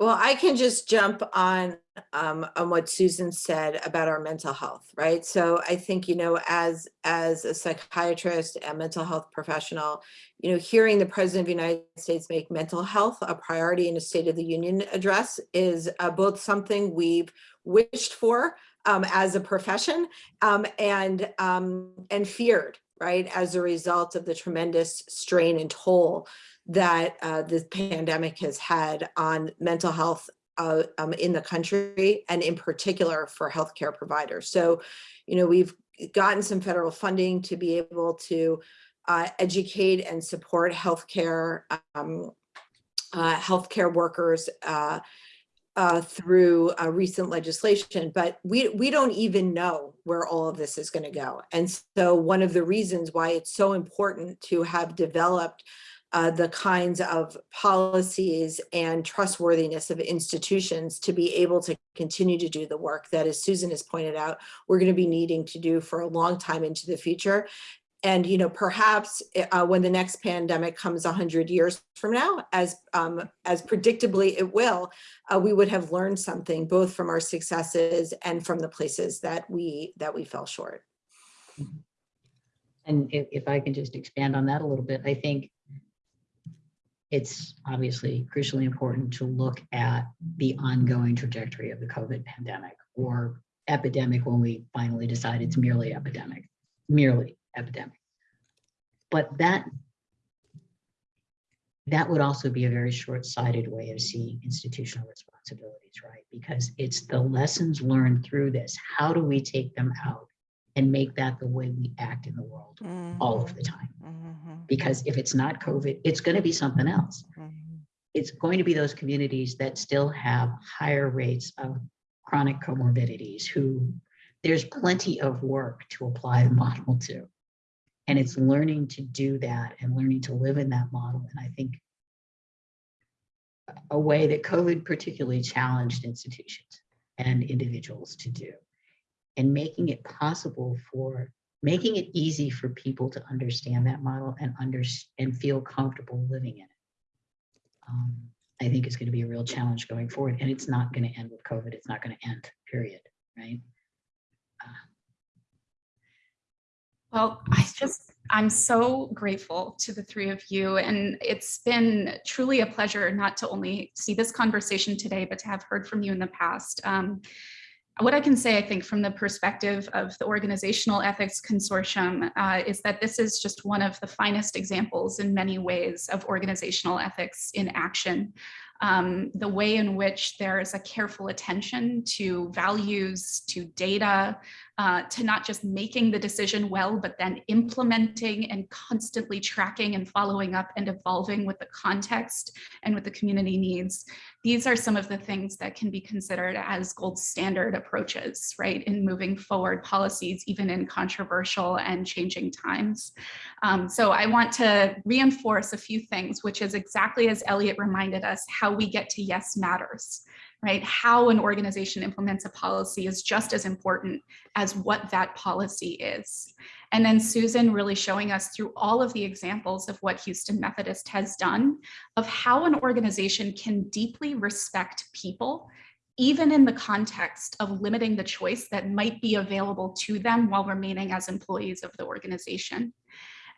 Well, I can just jump on um, on what Susan said about our mental health, right? So I think, you know, as as a psychiatrist and mental health professional, you know, hearing the President of the United States make mental health a priority in a State of the Union address is uh, both something we've wished for um, as a profession um, and um, and feared, right, as a result of the tremendous strain and toll that uh, the pandemic has had on mental health uh, um, in the country and in particular for healthcare providers. So, you know, we've gotten some federal funding to be able to uh, educate and support healthcare um, uh, healthcare workers uh, uh, through uh, recent legislation, but we, we don't even know where all of this is going to go. And so one of the reasons why it's so important to have developed uh, the kinds of policies and trustworthiness of institutions to be able to continue to do the work that, as Susan has pointed out, we're going to be needing to do for a long time into the future. And, you know, perhaps uh, when the next pandemic comes 100 years from now, as, um, as predictably it will, uh, we would have learned something both from our successes and from the places that we, that we fell short. And if, if I can just expand on that a little bit, I think it's obviously crucially important to look at the ongoing trajectory of the COVID pandemic or epidemic when we finally decide it's merely epidemic, merely epidemic. But that that would also be a very short-sighted way of seeing institutional responsibilities, right? Because it's the lessons learned through this. How do we take them out and make that the way we act in the world all of the time? Mhm, Because if it's not COVID, it's going to be something else. mhm. It's going to be those communities that still have higher rates of chronic comorbidities who there's plenty of work to apply the model to. And it's learning to do that and learning to live in that model. And I think a way that COVID particularly challenged institutions and individuals to do and making it possible for making it easy for people to understand that model and under and feel comfortable living in it. Um, I think is going to be a real challenge going forward, and it's not going to end with COVID. It's not going to end. Period. Right. Well, I just, I'm so grateful to the three of you. And it's been truly a pleasure not to only see this conversation today, but to have heard from you in the past. Um, what I can say, I think, from the perspective of the Organizational Ethics Consortium uh, is that this is just one of the finest examples in many ways of organizational ethics in action. Um, the way in which there is a careful attention to values, to data, uh, to not just making the decision well, but then implementing and constantly tracking and following up and evolving with the context and with the community needs. These are some of the things that can be considered as gold standard approaches, right, in moving forward policies, even in controversial and changing times. Um, so I want to reinforce a few things, which is exactly as Elliot reminded us, how we get to yes matters right? How an organization implements a policy is just as important as what that policy is. And then Susan really showing us through all of the examples of what Houston Methodist has done of how an organization can deeply respect people even in the context of limiting the choice that might be available to them while remaining as employees of the organization.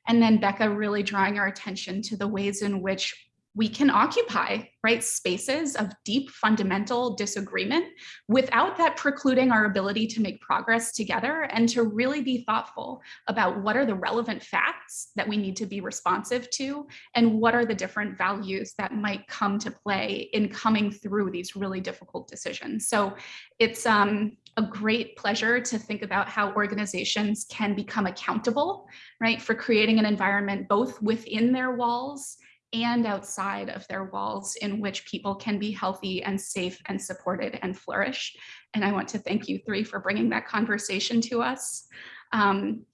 And then Becca really drawing our attention to the ways in which we can occupy right spaces of deep fundamental disagreement without that precluding our ability to make progress together and to really be thoughtful about what are the relevant facts that we need to be responsive to and what are the different values that might come to play in coming through these really difficult decisions. So it's um, a great pleasure to think about how organizations can become accountable, right, for creating an environment both within their walls and outside of their walls in which people can be healthy and safe and supported and flourish. And I want to thank you three for bringing that conversation to us. Um,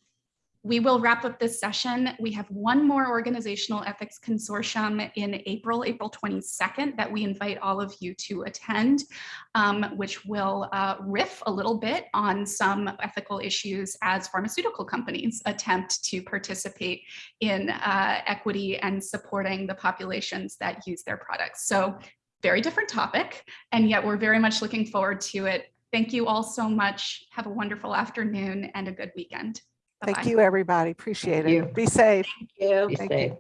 we will wrap up this session. We have one more organizational ethics consortium in April, April 22nd, that we invite all of you to attend, um, which will uh, riff a little bit on some ethical issues as pharmaceutical companies attempt to participate in uh, equity and supporting the populations that use their products. So very different topic, and yet we're very much looking forward to it. Thank you all so much. Have a wonderful afternoon and a good weekend. Thank Bye-bye. you, everybody. Appreciate Thank you. it. Be safe. Thank you. Be Thank safe. you.